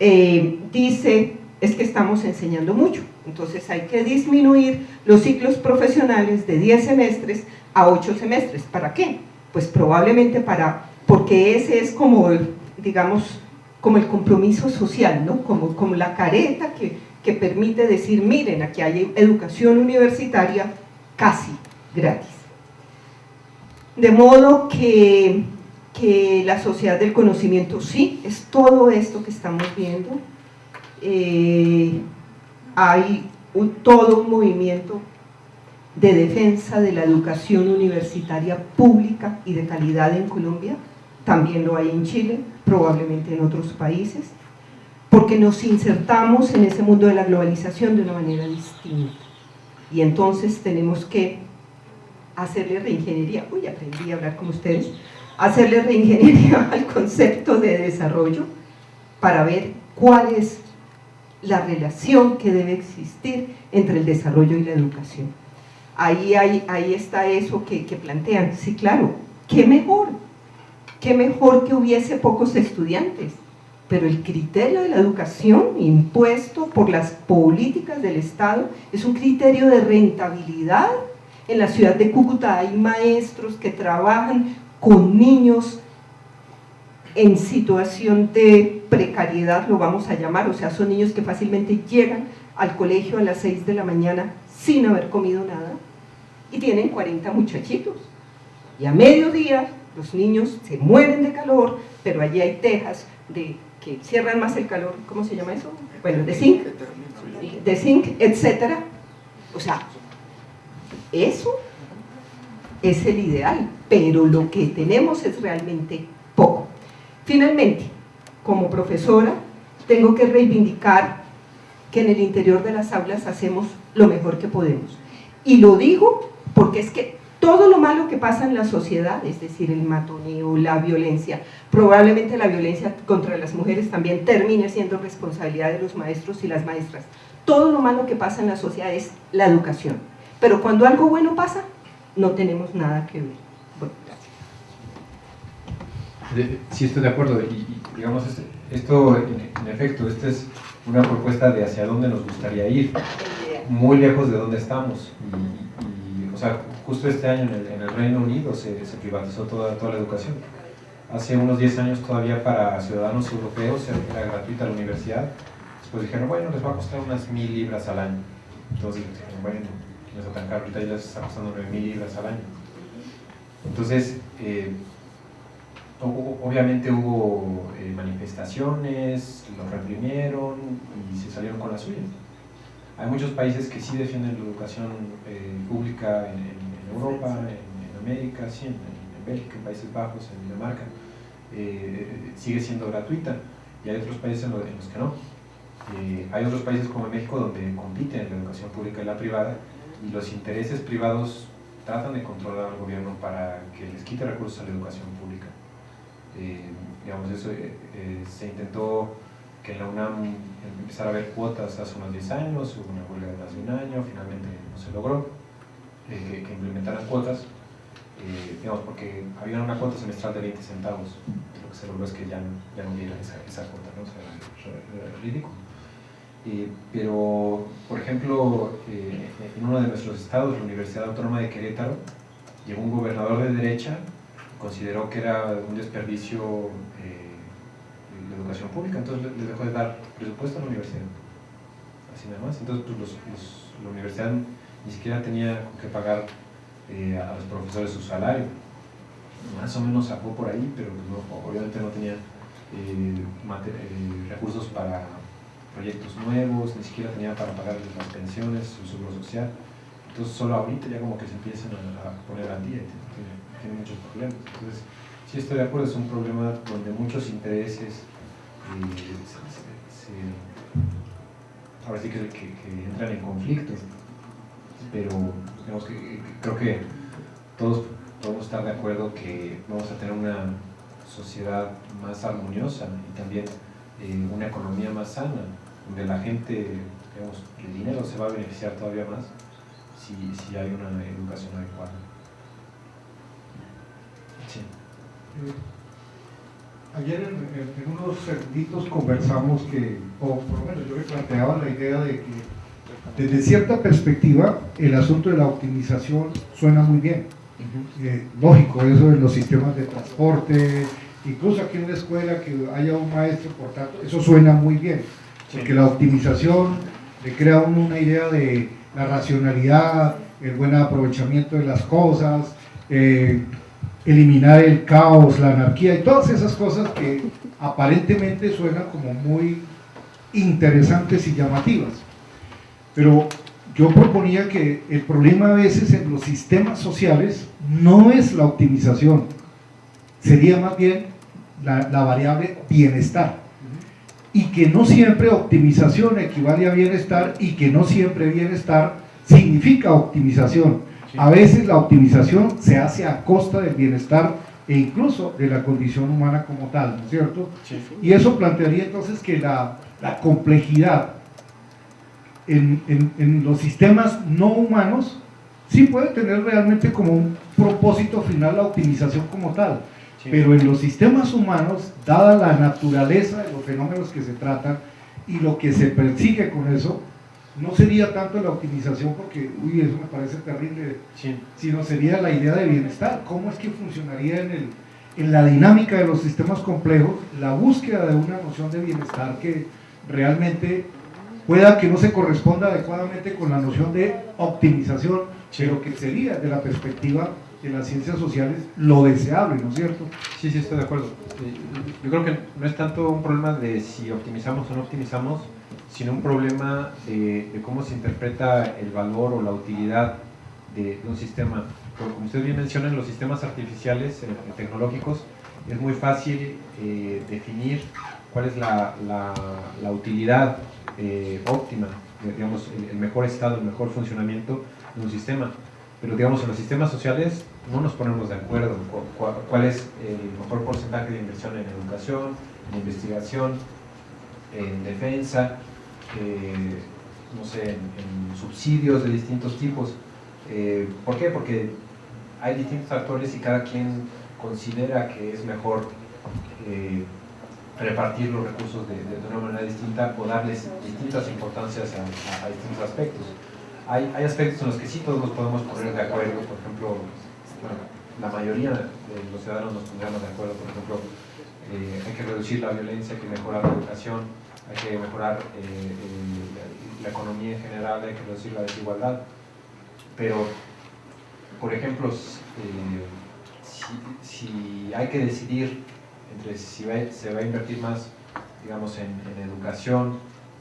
Speaker 6: eh, dice, es que estamos enseñando mucho, entonces hay que disminuir los ciclos profesionales de 10 semestres a 8 semestres. ¿Para qué? Pues probablemente para, porque ese es como, digamos, como el compromiso social, ¿no? Como, como la careta que, que permite decir, miren, aquí hay educación universitaria casi gratis. De modo que, que la sociedad del conocimiento sí, es todo esto que estamos viendo. Eh, hay todo un movimiento de defensa de la educación universitaria pública y de calidad en Colombia, también lo hay en Chile, probablemente en otros países, porque nos insertamos en ese mundo de la globalización de una manera distinta. Y entonces tenemos que hacerle reingeniería, uy, aprendí a hablar con ustedes, hacerle reingeniería al concepto de desarrollo para ver cuál es la relación que debe existir entre el desarrollo y la educación. Ahí, ahí está eso que plantean. Sí, claro, qué mejor, qué mejor que hubiese pocos estudiantes, pero el criterio de la educación impuesto por las políticas del Estado es un criterio de rentabilidad. En la ciudad de Cúcuta hay maestros que trabajan con niños en situación de precariedad, lo vamos a llamar, o sea, son niños que fácilmente llegan al colegio a las 6 de la mañana sin haber comido nada y tienen 40 muchachitos. Y a mediodía los niños se mueren de calor, pero allí hay tejas de, que cierran más el calor, ¿cómo se llama eso? Bueno, de zinc, de zinc, etc. O sea, eso es el ideal, pero lo que tenemos es realmente poco. Finalmente, como profesora, tengo que reivindicar que en el interior de las aulas hacemos lo mejor que podemos. Y lo digo porque es que todo lo malo que pasa en la sociedad, es decir, el matoneo, la violencia, probablemente la violencia contra las mujeres también termine siendo responsabilidad de los maestros y las maestras. Todo lo malo que pasa en la sociedad es la educación. Pero cuando algo bueno pasa, no tenemos nada que ver. Bueno, gracias.
Speaker 1: Sí, estoy de acuerdo. Y, digamos, este, esto, en, efecto, esta es una propuesta de hacia dónde nos gustaría ir, muy lejos de donde estamos. Y, o sea, justo este año en el, Reino Unido se, privatizó toda, toda la educación. Hace unos 10 años todavía para ciudadanos europeos era gratuita la universidad. Después dijeron, bueno, les va a costar unas mil libras al año. Entonces dijeron, bueno, no está tan caro, ahorita ya les está costando 9 mil libras al año. Entonces, eh, obviamente hubo eh, manifestaciones, los reprimieron y se salieron con la suya. Hay muchos países que sí defienden la educación eh, pública en, Europa, en, América, sí, en, Bélgica, en Países Bajos, en Dinamarca. sigue siendo gratuita y hay otros países en, los que no. hay otros países como México donde compiten la educación pública y la privada y los intereses privados tratan de controlar al gobierno para que les quite recursos a la educación pública. Eh, digamos, eso eh, eh, se intentó que en la UNAM empezara a haber cuotas hace unos 10 años, hubo una huelga de hace un año, finalmente no se logró que, implementaran cuotas, digamos, porque había una cuota semestral de 20 centavos, lo que se logró es que ya, ya no hubiera esa, esa cuota, ¿no? o sea, era ridículo. Eh, pero, por ejemplo, eh, en uno de nuestros estados, la Universidad Autónoma de Querétaro, llegó un gobernador de derecha consideró que era un desperdicio eh, la educación pública, entonces les dejó de dar presupuesto a la universidad. Así nada más. Entonces, pues, la universidad ni siquiera tenía que pagar eh, a los profesores su salario. Más o menos sacó por ahí, pero pues, obviamente no tenía recursos para proyectos nuevos, ni siquiera tenía para pagar las pensiones, su seguro social. Entonces solo ahorita ya como que se empiezan a, poner al día, tiene, tiene, muchos problemas. Entonces, sí estoy de acuerdo, es un problema donde muchos intereses eh, se, ahora sí que, que, entran en conflicto, pero digamos que, creo que todos podemos estar de acuerdo que vamos a tener una sociedad más armoniosa y también eh, una economía más sana donde la gente, digamos, el dinero se va a beneficiar todavía más si, si hay una educación adecuada. Sí.
Speaker 7: Eh, ayer en, unos cerditos conversamos que, o por lo menos yo me planteaba la idea de que desde cierta perspectiva el asunto de la optimización suena muy bien. Eh, lógico, eso en los sistemas de transporte, incluso aquí en la escuela que haya un maestro, por tanto, eso suena muy bien porque la optimización le crea una idea de la racionalidad, el buen aprovechamiento de las cosas, eh, eliminar el caos, la anarquía y todas esas cosas que aparentemente suenan como muy interesantes y llamativas. Pero yo proponía que el problema a veces en los sistemas sociales no es la optimización, sería más bien la variable bienestar y que no siempre optimización equivale a bienestar y que no siempre bienestar significa optimización. A veces la optimización se hace a costa del bienestar e incluso de la condición humana como tal, ¿no es cierto? Y eso plantearía entonces que la, la complejidad en, en, en, los sistemas no humanos sí puede tener realmente como un propósito final la optimización como tal. Pero en los sistemas humanos, dada la naturaleza de los fenómenos que se tratan y lo que se persigue con eso, no sería tanto la optimización porque, uy, eso me parece terrible, sino sería la idea de bienestar. ¿Cómo es que funcionaría en, el, en la dinámica de los sistemas complejos la búsqueda de una noción de bienestar que realmente pueda que no se corresponda adecuadamente con la noción de optimización, pero que sería de la perspectiva en las ciencias sociales lo deseable, ¿no es cierto?
Speaker 1: Sí, sí, estoy de acuerdo. Yo creo que no es tanto un problema de si optimizamos o no optimizamos, sino un problema de, cómo se interpreta el valor o la utilidad de, un sistema. como usted bien menciona, en los sistemas artificiales, tecnológicos, es muy fácil eh, definir cuál es la, la, utilidad eh, óptima, digamos, el mejor estado, el mejor funcionamiento de un sistema pero digamos en los sistemas sociales no nos ponemos de acuerdo cuál es el mejor porcentaje de inversión en educación, en investigación, en defensa, eh, no sé, en, subsidios de distintos tipos. Eh, ¿Por qué? Porque hay distintos actores y cada quien considera que es mejor repartir los recursos de, una manera distinta o darles distintas importancias a, distintos aspectos. Hay, hay, aspectos en los que sí todos nos podemos poner de acuerdo, por ejemplo, la mayoría de los ciudadanos nos pondríamos de acuerdo, por ejemplo, eh, hay que reducir la violencia, hay que mejorar la educación, hay que mejorar eh, la, economía en general, hay que reducir la desigualdad. Pero, por ejemplo, eh, si, hay que decidir entre si se va a invertir más, digamos, en, educación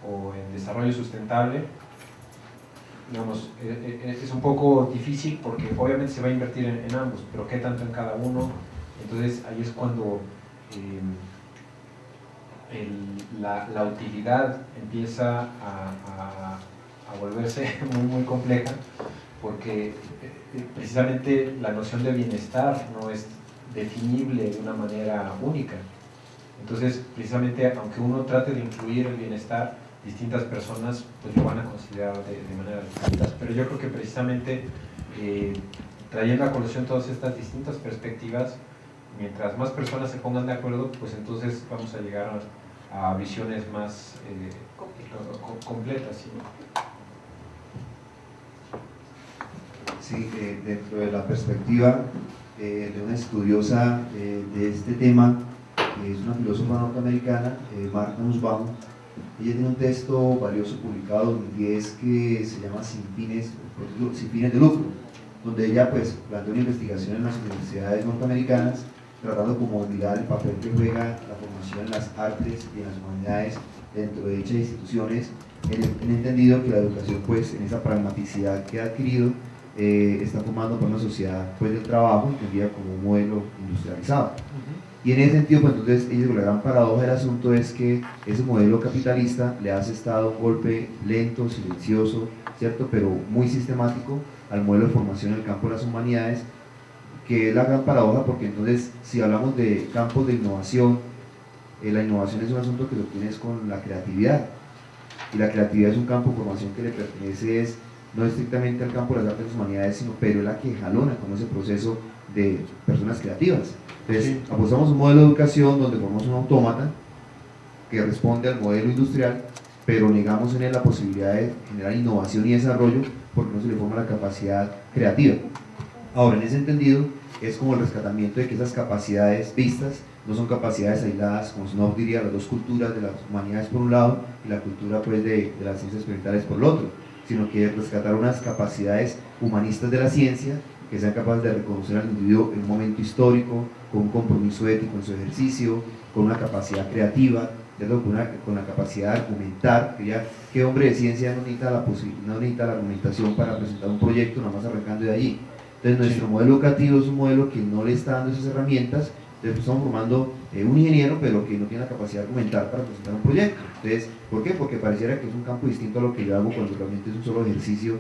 Speaker 1: o en desarrollo sustentable, digamos, es un poco difícil porque obviamente se va a invertir en, ambos, pero qué tanto en cada uno. Entonces ahí es cuando la, utilidad empieza a, volverse muy, muy compleja porque eh, eh, precisamente la noción de bienestar no es definible de una manera única. Entonces, precisamente, aunque uno trate de incluir el bienestar, distintas personas pues lo van a considerar de, manera distinta. Pero yo creo que precisamente eh, trayendo a colación todas estas distintas perspectivas, mientras más personas se pongan de acuerdo, pues entonces vamos a llegar a, visiones más eh, completas.
Speaker 3: ¿sí? Eh, dentro de la perspectiva eh, de una estudiosa de este tema, que es una filósofa norteamericana, Marta Nussbaum, ella tiene un texto valioso publicado en 2010 que se llama Sin fines, sin fines de lucro, donde ella pues plantea una investigación en las universidades norteamericanas tratando como mirar el papel que juega la formación en las artes y en las humanidades dentro de dichas instituciones, en, entendido que la educación, pues, en esa pragmaticidad que ha adquirido, eh, está formando por una sociedad pues, del trabajo, entendida como un modelo industrializado. Y en ese sentido, pues entonces, ellos, la gran paradoja del asunto es que ese modelo capitalista le ha asestado un golpe lento, silencioso, ¿cierto? Pero muy sistemático al modelo de formación en el campo de las humanidades, que es la gran paradoja porque entonces si hablamos de campos de innovación, eh, la innovación es un asunto que lo tienes con la creatividad y la creatividad es un campo de formación que le pertenece es, no estrictamente al campo de las artes y humanidades, sino pero es la que jalona con ese proceso de personas creativas. Entonces, apostamos un modelo de educación donde formamos un autómata que responde al modelo industrial, pero negamos en él la posibilidad de generar innovación y desarrollo porque no se le forma la capacidad creativa. Ahora, en ese entendido, es como el rescatamiento de que esas capacidades vistas no son capacidades aisladas, como Snow diría, las dos culturas de las humanidades por un lado y la cultura pues, de, las ciencias experimentales por el otro, sino que rescatar unas capacidades humanistas de la ciencia que sean capaces de reconocer al individuo en un momento histórico, con un compromiso ético en su ejercicio, con una capacidad creativa, con, con la capacidad de argumentar, que ya que hombre de ciencia no necesita, la no necesita la argumentación para presentar un proyecto, nada más arrancando de allí, entonces nuestro modelo educativo es un modelo que no le está dando esas herramientas, entonces estamos formando eh, un ingeniero pero que no tiene la capacidad de argumentar para presentar un proyecto. Entonces, ¿por qué? Porque pareciera que es un campo distinto a lo que yo hago cuando realmente es un solo ejercicio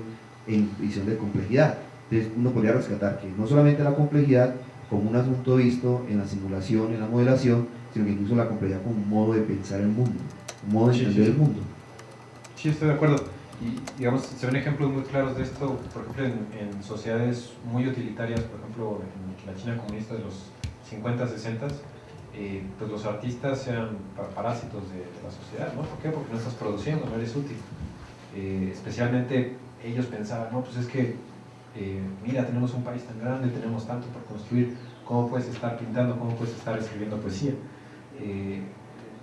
Speaker 3: en visión de complejidad. Entonces uno podría rescatar que no solamente la complejidad como un asunto visto en la simulación, en la modelación, sino que incluso la complejidad como un modo de pensar el mundo, un modo de entender el mundo.
Speaker 1: Sí, estoy de acuerdo. Y digamos, se ven ejemplos muy claros de esto, por ejemplo, en, sociedades muy utilitarias, por ejemplo, en la China comunista de los 50, 60, eh, pues los artistas eran parásitos de, la sociedad, ¿no? ¿Por qué? Porque no estás produciendo, no eres útil. Eh, especialmente ellos pensaban, no, pues es que, eh, mira, tenemos un país tan grande, tenemos tanto por construir, ¿cómo puedes estar pintando, cómo puedes estar escribiendo poesía?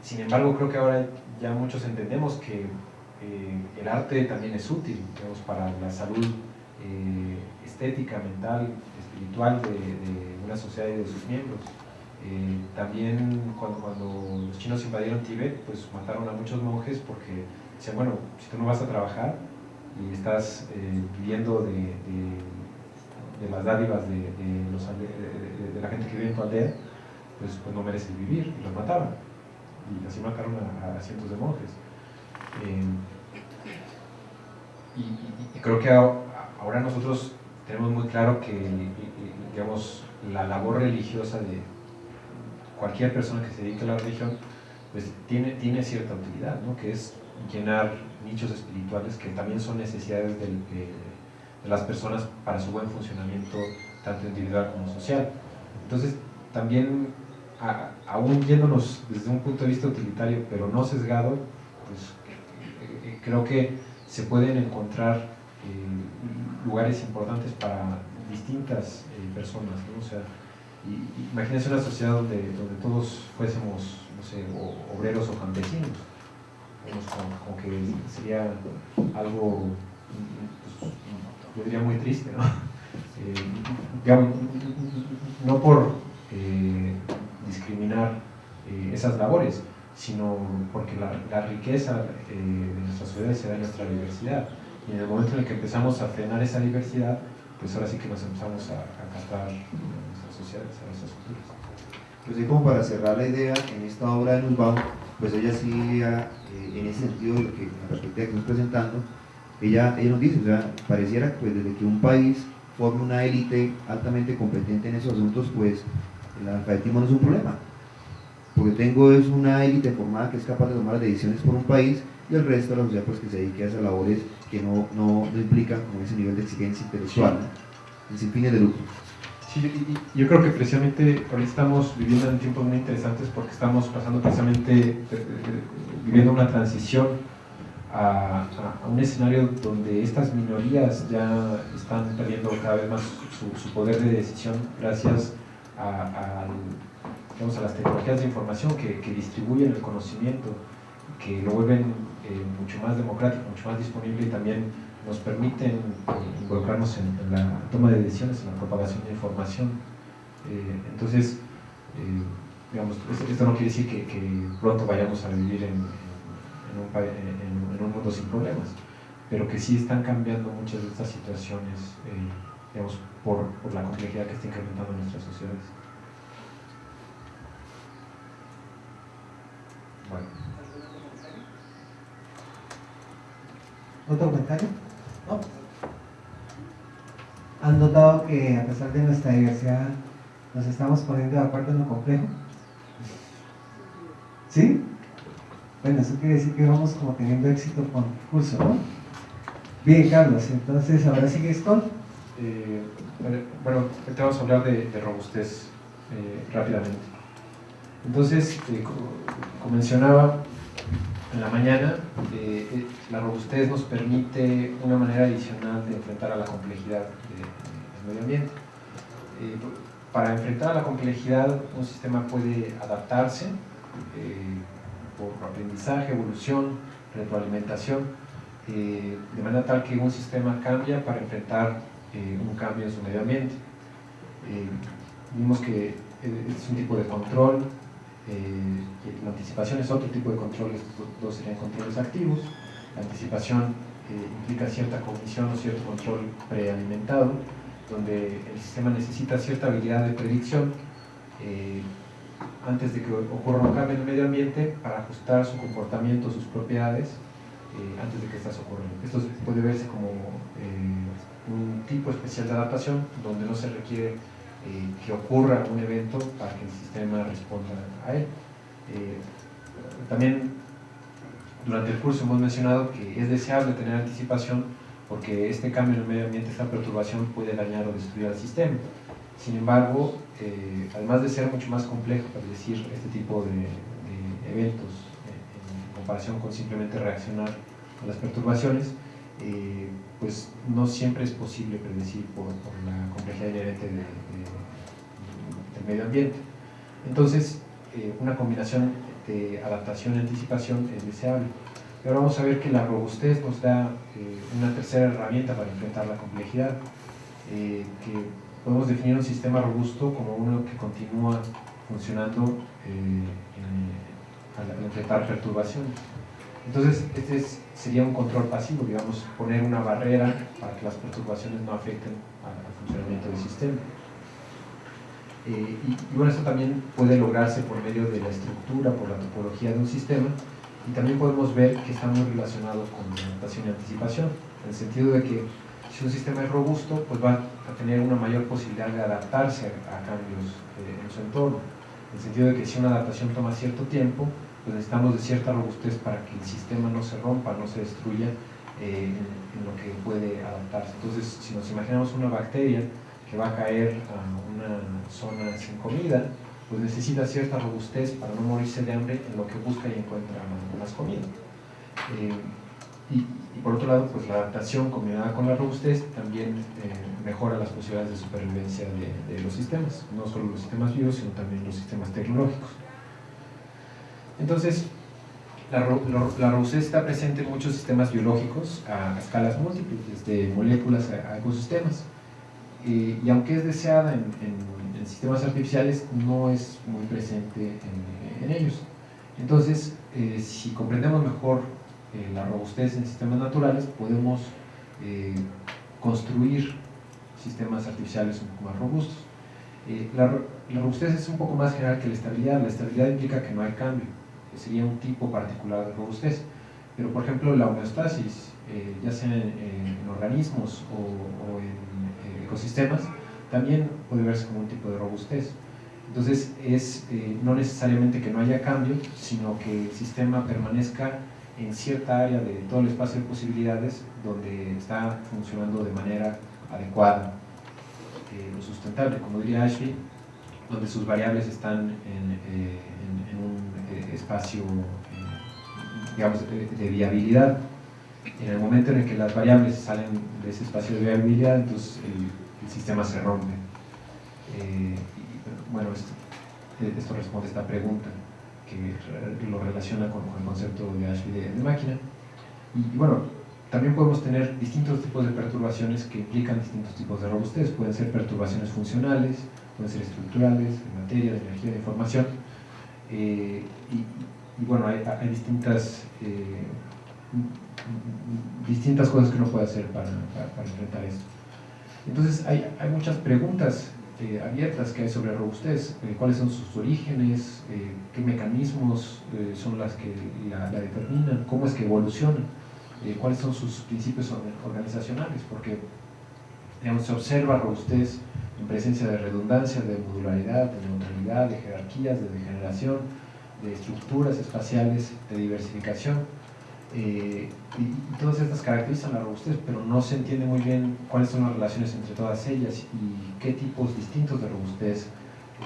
Speaker 1: sin embargo, creo que ahora ya muchos entendemos que el arte también es útil para la salud estética, mental, espiritual de, una sociedad y de sus miembros. Eh, también cuando, cuando, los chinos invadieron Tíbet, pues mataron a muchos monjes porque decían, bueno, si tú no vas a trabajar y estás viviendo de, de, las dádivas de, la gente que vive en tu aldea, pues, pues no mereces vivir, y los mataban. Y así mataron a cientos de monjes. Eh, y, creo que ahora nosotros tenemos muy claro que digamos, la labor religiosa de cualquier persona que se dedique a la religión pues tiene, tiene cierta utilidad, ¿no? que es llenar nichos espirituales que también son necesidades de, de las personas para su buen funcionamiento, tanto individual como social. Entonces, también aún yéndonos desde un punto de vista utilitario, pero no sesgado, pues eh, creo que se pueden encontrar eh, lugares importantes para distintas eh, personas, ¿no? O sea, imagínense una sociedad donde, donde todos fuésemos, no sé, obreros o campesinos, como, que sería algo, pues, yo diría muy triste, ¿no? digamos, no por discriminar esas labores, sino porque la, riqueza eh, de nuestra sociedad se da en nuestra diversidad. Y en el momento en el que empezamos a frenar esa diversidad, pues ahora sí que nos empezamos a, a castar a nuestras culturas.
Speaker 3: Pues como para cerrar la idea, en esta obra de Nussbaum, pues ella sí, eh, en ese sentido, lo que, la perspectiva que estamos presentando, ella, ella nos dice, o sea, pareciera que pues, desde que un país forme una élite altamente competente en esos asuntos, pues el alfabetismo no es un problema porque tengo es una élite formada que es capaz de tomar las decisiones por un país y el resto de la sociedad pues que se dedique a esas labores que no, no, no implican como ese nivel de exigencia intelectual, ¿no? sin fines de lucro.
Speaker 1: Yo creo que precisamente estamos viviendo en tiempos muy interesantes porque estamos pasando precisamente, eh, eh, viviendo una transición a, un escenario donde estas minorías ya están perdiendo cada vez más su, poder de decisión gracias a las tecnologías de información que, distribuyen el conocimiento, que lo vuelven eh, mucho más democrático, mucho más disponible y también nos permiten eh, involucrarnos en, la toma de decisiones, en la propagación de información. Eh, entonces, digamos, esto no quiere decir que, pronto vayamos a vivir en, un, mundo sin problemas, pero que sí están cambiando muchas de estas situaciones, digamos, por, la complejidad que está incrementando nuestras sociedades.
Speaker 5: ¿Otro comentario? ¿Han notado que a pesar de nuestra diversidad nos estamos poniendo de acuerdo en lo complejo? ¿Sí? Bueno, eso quiere decir que vamos como teniendo éxito con el curso, ¿no? Bien, Carlos, entonces ahora sigues con...
Speaker 1: Eh, bueno, te vamos a hablar de, robustez eh, rápidamente. Entonces, eh, como mencionaba en la mañana, eh, eh, la robustez nos permite una manera adicional de enfrentar a la complejidad del medio ambiente. para enfrentar a la complejidad, un sistema puede adaptarse por aprendizaje, evolución, retroalimentación, de manera tal que un sistema cambia para enfrentar un cambio en su medio ambiente. vimos que es un tipo de control eh, la anticipación es otro tipo de controles, dos serían controles activos. La anticipación eh, implica cierta cognición o cierto control prealimentado, donde el sistema necesita cierta habilidad de predicción eh, antes de que ocurra un cambio en el medio ambiente para ajustar su comportamiento, sus propiedades, antes de que estas ocurran. Esto puede verse como un tipo especial de adaptación donde no se requiere eh, que ocurra un evento para que el sistema responda a él. Eh, también durante el curso hemos mencionado que es deseable tener anticipación porque este cambio en el medio ambiente, esta perturbación puede dañar o destruir al sistema. Sin embargo, eh, además de ser mucho más complejo, decir este tipo de, eventos en comparación con simplemente reaccionar a las perturbaciones, pues no siempre es posible predecir por, la complejidad inherente de, medio ambiente. Entonces, eh, una combinación de adaptación y anticipación es deseable. Y ahora vamos a ver que la robustez nos da eh, una tercera herramienta para enfrentar la complejidad, eh, que podemos definir un sistema robusto como uno que continúa funcionando al enfrentar perturbaciones. Entonces, este sería un control pasivo, digamos, poner una barrera para que las perturbaciones no afecten al, funcionamiento del sistema. Eh, y, bueno, esto también puede lograrse por medio de la estructura, por la topología de un sistema, y también podemos ver que está muy relacionado con la adaptación y anticipación, en el sentido de que si un sistema es robusto, pues va a tener una mayor posibilidad de adaptarse a, cambios eh, en su entorno, en el sentido de que si una adaptación toma cierto tiempo, pues necesitamos de cierta robustez para que el sistema no se rompa, no se destruya eh, en, lo que puede adaptarse. Entonces, si nos imaginamos una bacteria que va a caer a una zona sin comida, pues necesita cierta robustez para no morirse de hambre en lo que busca y encuentra más comida. Eh, y, por otro lado, pues la adaptación combinada con la robustez también eh, mejora las posibilidades de supervivencia de, los sistemas, no solo los sistemas vivos, sino también los sistemas tecnológicos. Entonces, la, robustez está presente en muchos sistemas biológicos a, escalas múltiples, desde moléculas a, ecosistemas. Eh, y aunque es deseada en, sistemas artificiales, no es muy presente en, ellos. Entonces, si comprendemos mejor eh, la robustez en sistemas naturales, podemos eh, construir sistemas artificiales un poco más robustos. Eh, la, robustez es un poco más general que la estabilidad. La estabilidad implica que no hay cambio, que sería un tipo particular de robustez. Pero, por ejemplo, la homeostasis, ya sea en, organismos o, en ecosistemas, también puede verse como un tipo de robustez. Entonces, es no necesariamente que no haya cambio, sino que el sistema permanezca en cierta área de todo el espacio de posibilidades donde está funcionando de manera adecuada eh, lo sustentable, como diría Ashley, donde sus variables están en, eh, un eh, espacio digamos, de, viabilidad. En el momento en el que las variables salen ese espacio de viabilidad, entonces el, sistema se rompe. bueno, esto, esto responde a esta pregunta que lo relaciona con, el concepto de Ashby de, máquina. Y, bueno, también podemos tener distintos tipos de perturbaciones que implican distintos tipos de robustez. Pueden ser perturbaciones funcionales, pueden ser estructurales, de materia, de energía, de información. Eh, y, bueno, hay, distintas, eh, distintas cosas que uno puede hacer para, enfrentar esto. Entonces hay, hay muchas preguntas eh, abiertas que hay sobre robustez, eh, cuáles son sus orígenes, eh, qué mecanismos son las que la, determinan, cómo es que evoluciona, cuáles son sus principios organizacionales, porque se observa robustez en presencia de redundancia, de modularidad, de neutralidad, de jerarquías, de degeneración, de estructuras espaciales, de diversificación eh, y, todas estas caracterizan la robustez, pero no se entiende muy bien cuáles son las relaciones entre todas ellas y qué tipos distintos de robustez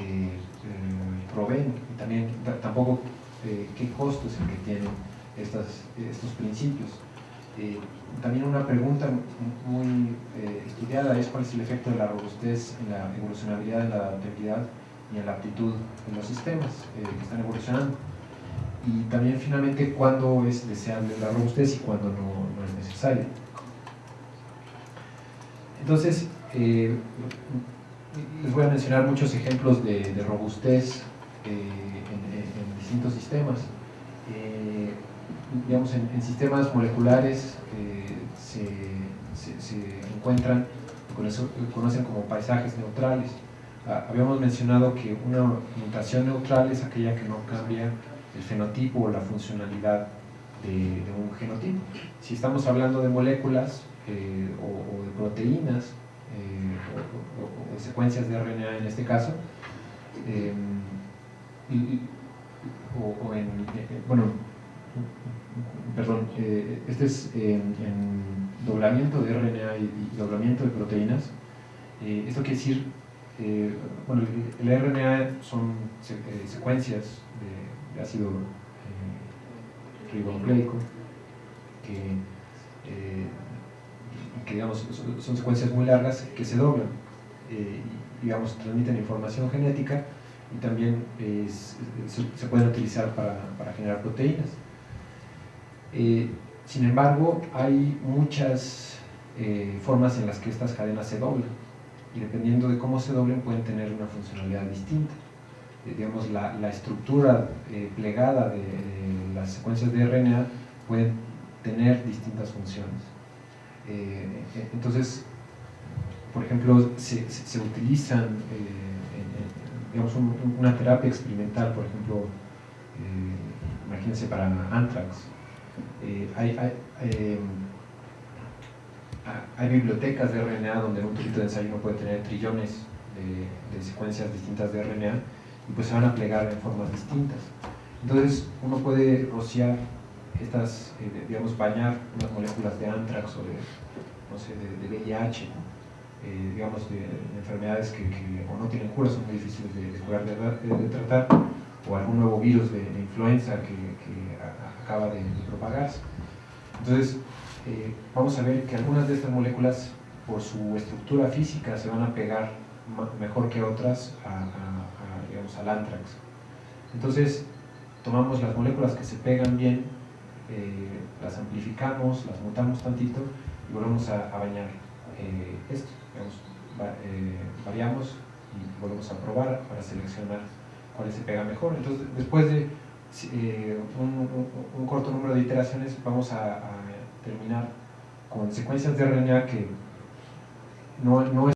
Speaker 1: eh, eh, proveen y también tampoco qué costo es el que tienen estas, estos principios. también una pregunta muy estudiada es cuál es el efecto de la robustez en la evolucionabilidad, en la adaptabilidad y en la aptitud en los sistemas que están evolucionando y también finalmente cuándo es deseable la robustez y cuándo no, es necesario. Entonces, eh, les voy a mencionar muchos ejemplos de, robustez eh, en, distintos sistemas. Eh, digamos, en, sistemas moleculares se, se, encuentran, conocen como paisajes neutrales. Ah, habíamos mencionado que una mutación neutral es aquella que no cambia el fenotipo o la funcionalidad de, un genotipo. Si estamos hablando de moléculas eh, o, de proteínas eh, o, de secuencias de RNA en este caso, eh, o, en, bueno, perdón, este es en, doblamiento de RNA y, doblamiento de proteínas. esto quiere decir, bueno, el, RNA son secuencias ácido eh, ribonucleico, que, eh, digamos, son, secuencias muy largas que se doblan eh, y digamos, transmiten información genética y también se, pueden utilizar para, para generar proteínas. sin embargo, hay muchas formas en las que estas cadenas se doblan y dependiendo de cómo se doblen pueden tener una funcionalidad distinta. Eh, digamos, la, la estructura eh, plegada de las secuencias de RNA pueden tener distintas funciones. Eh, entonces, por ejemplo, se, se, utilizan, digamos, una terapia experimental, por ejemplo, imagínense para anthrax. hay, hay, hay, bibliotecas de RNA donde un trocito de ensayo uno puede tener trillones de secuencias distintas de RNA y pues a plegar en formas distintas. Entonces uno puede rociar estas, eh, digamos, bañar unas moléculas de anthrax o de, no sé, de, VIH eh, digamos, de, de enfermedades que, que, o no tienen cura, son muy difíciles de, de curar, de, de, de tratar, o algún nuevo virus de, de influenza que, que a, acaba de, propagarse. Entonces, eh, vamos a ver que algunas de estas moléculas, por su estructura física, se van a pegar mejor que otras a, a, al anthrax. Entonces, tomamos las moléculas que se pegan bien, eh, las amplificamos, las mutamos tantito y volvemos a, bañar eh, esto. Digamos, eh, variamos y volvemos a probar para seleccionar cuáles se pega mejor. Entonces, después de un, corto número de iteraciones, vamos a, a terminar con secuencias de RNA que no, no es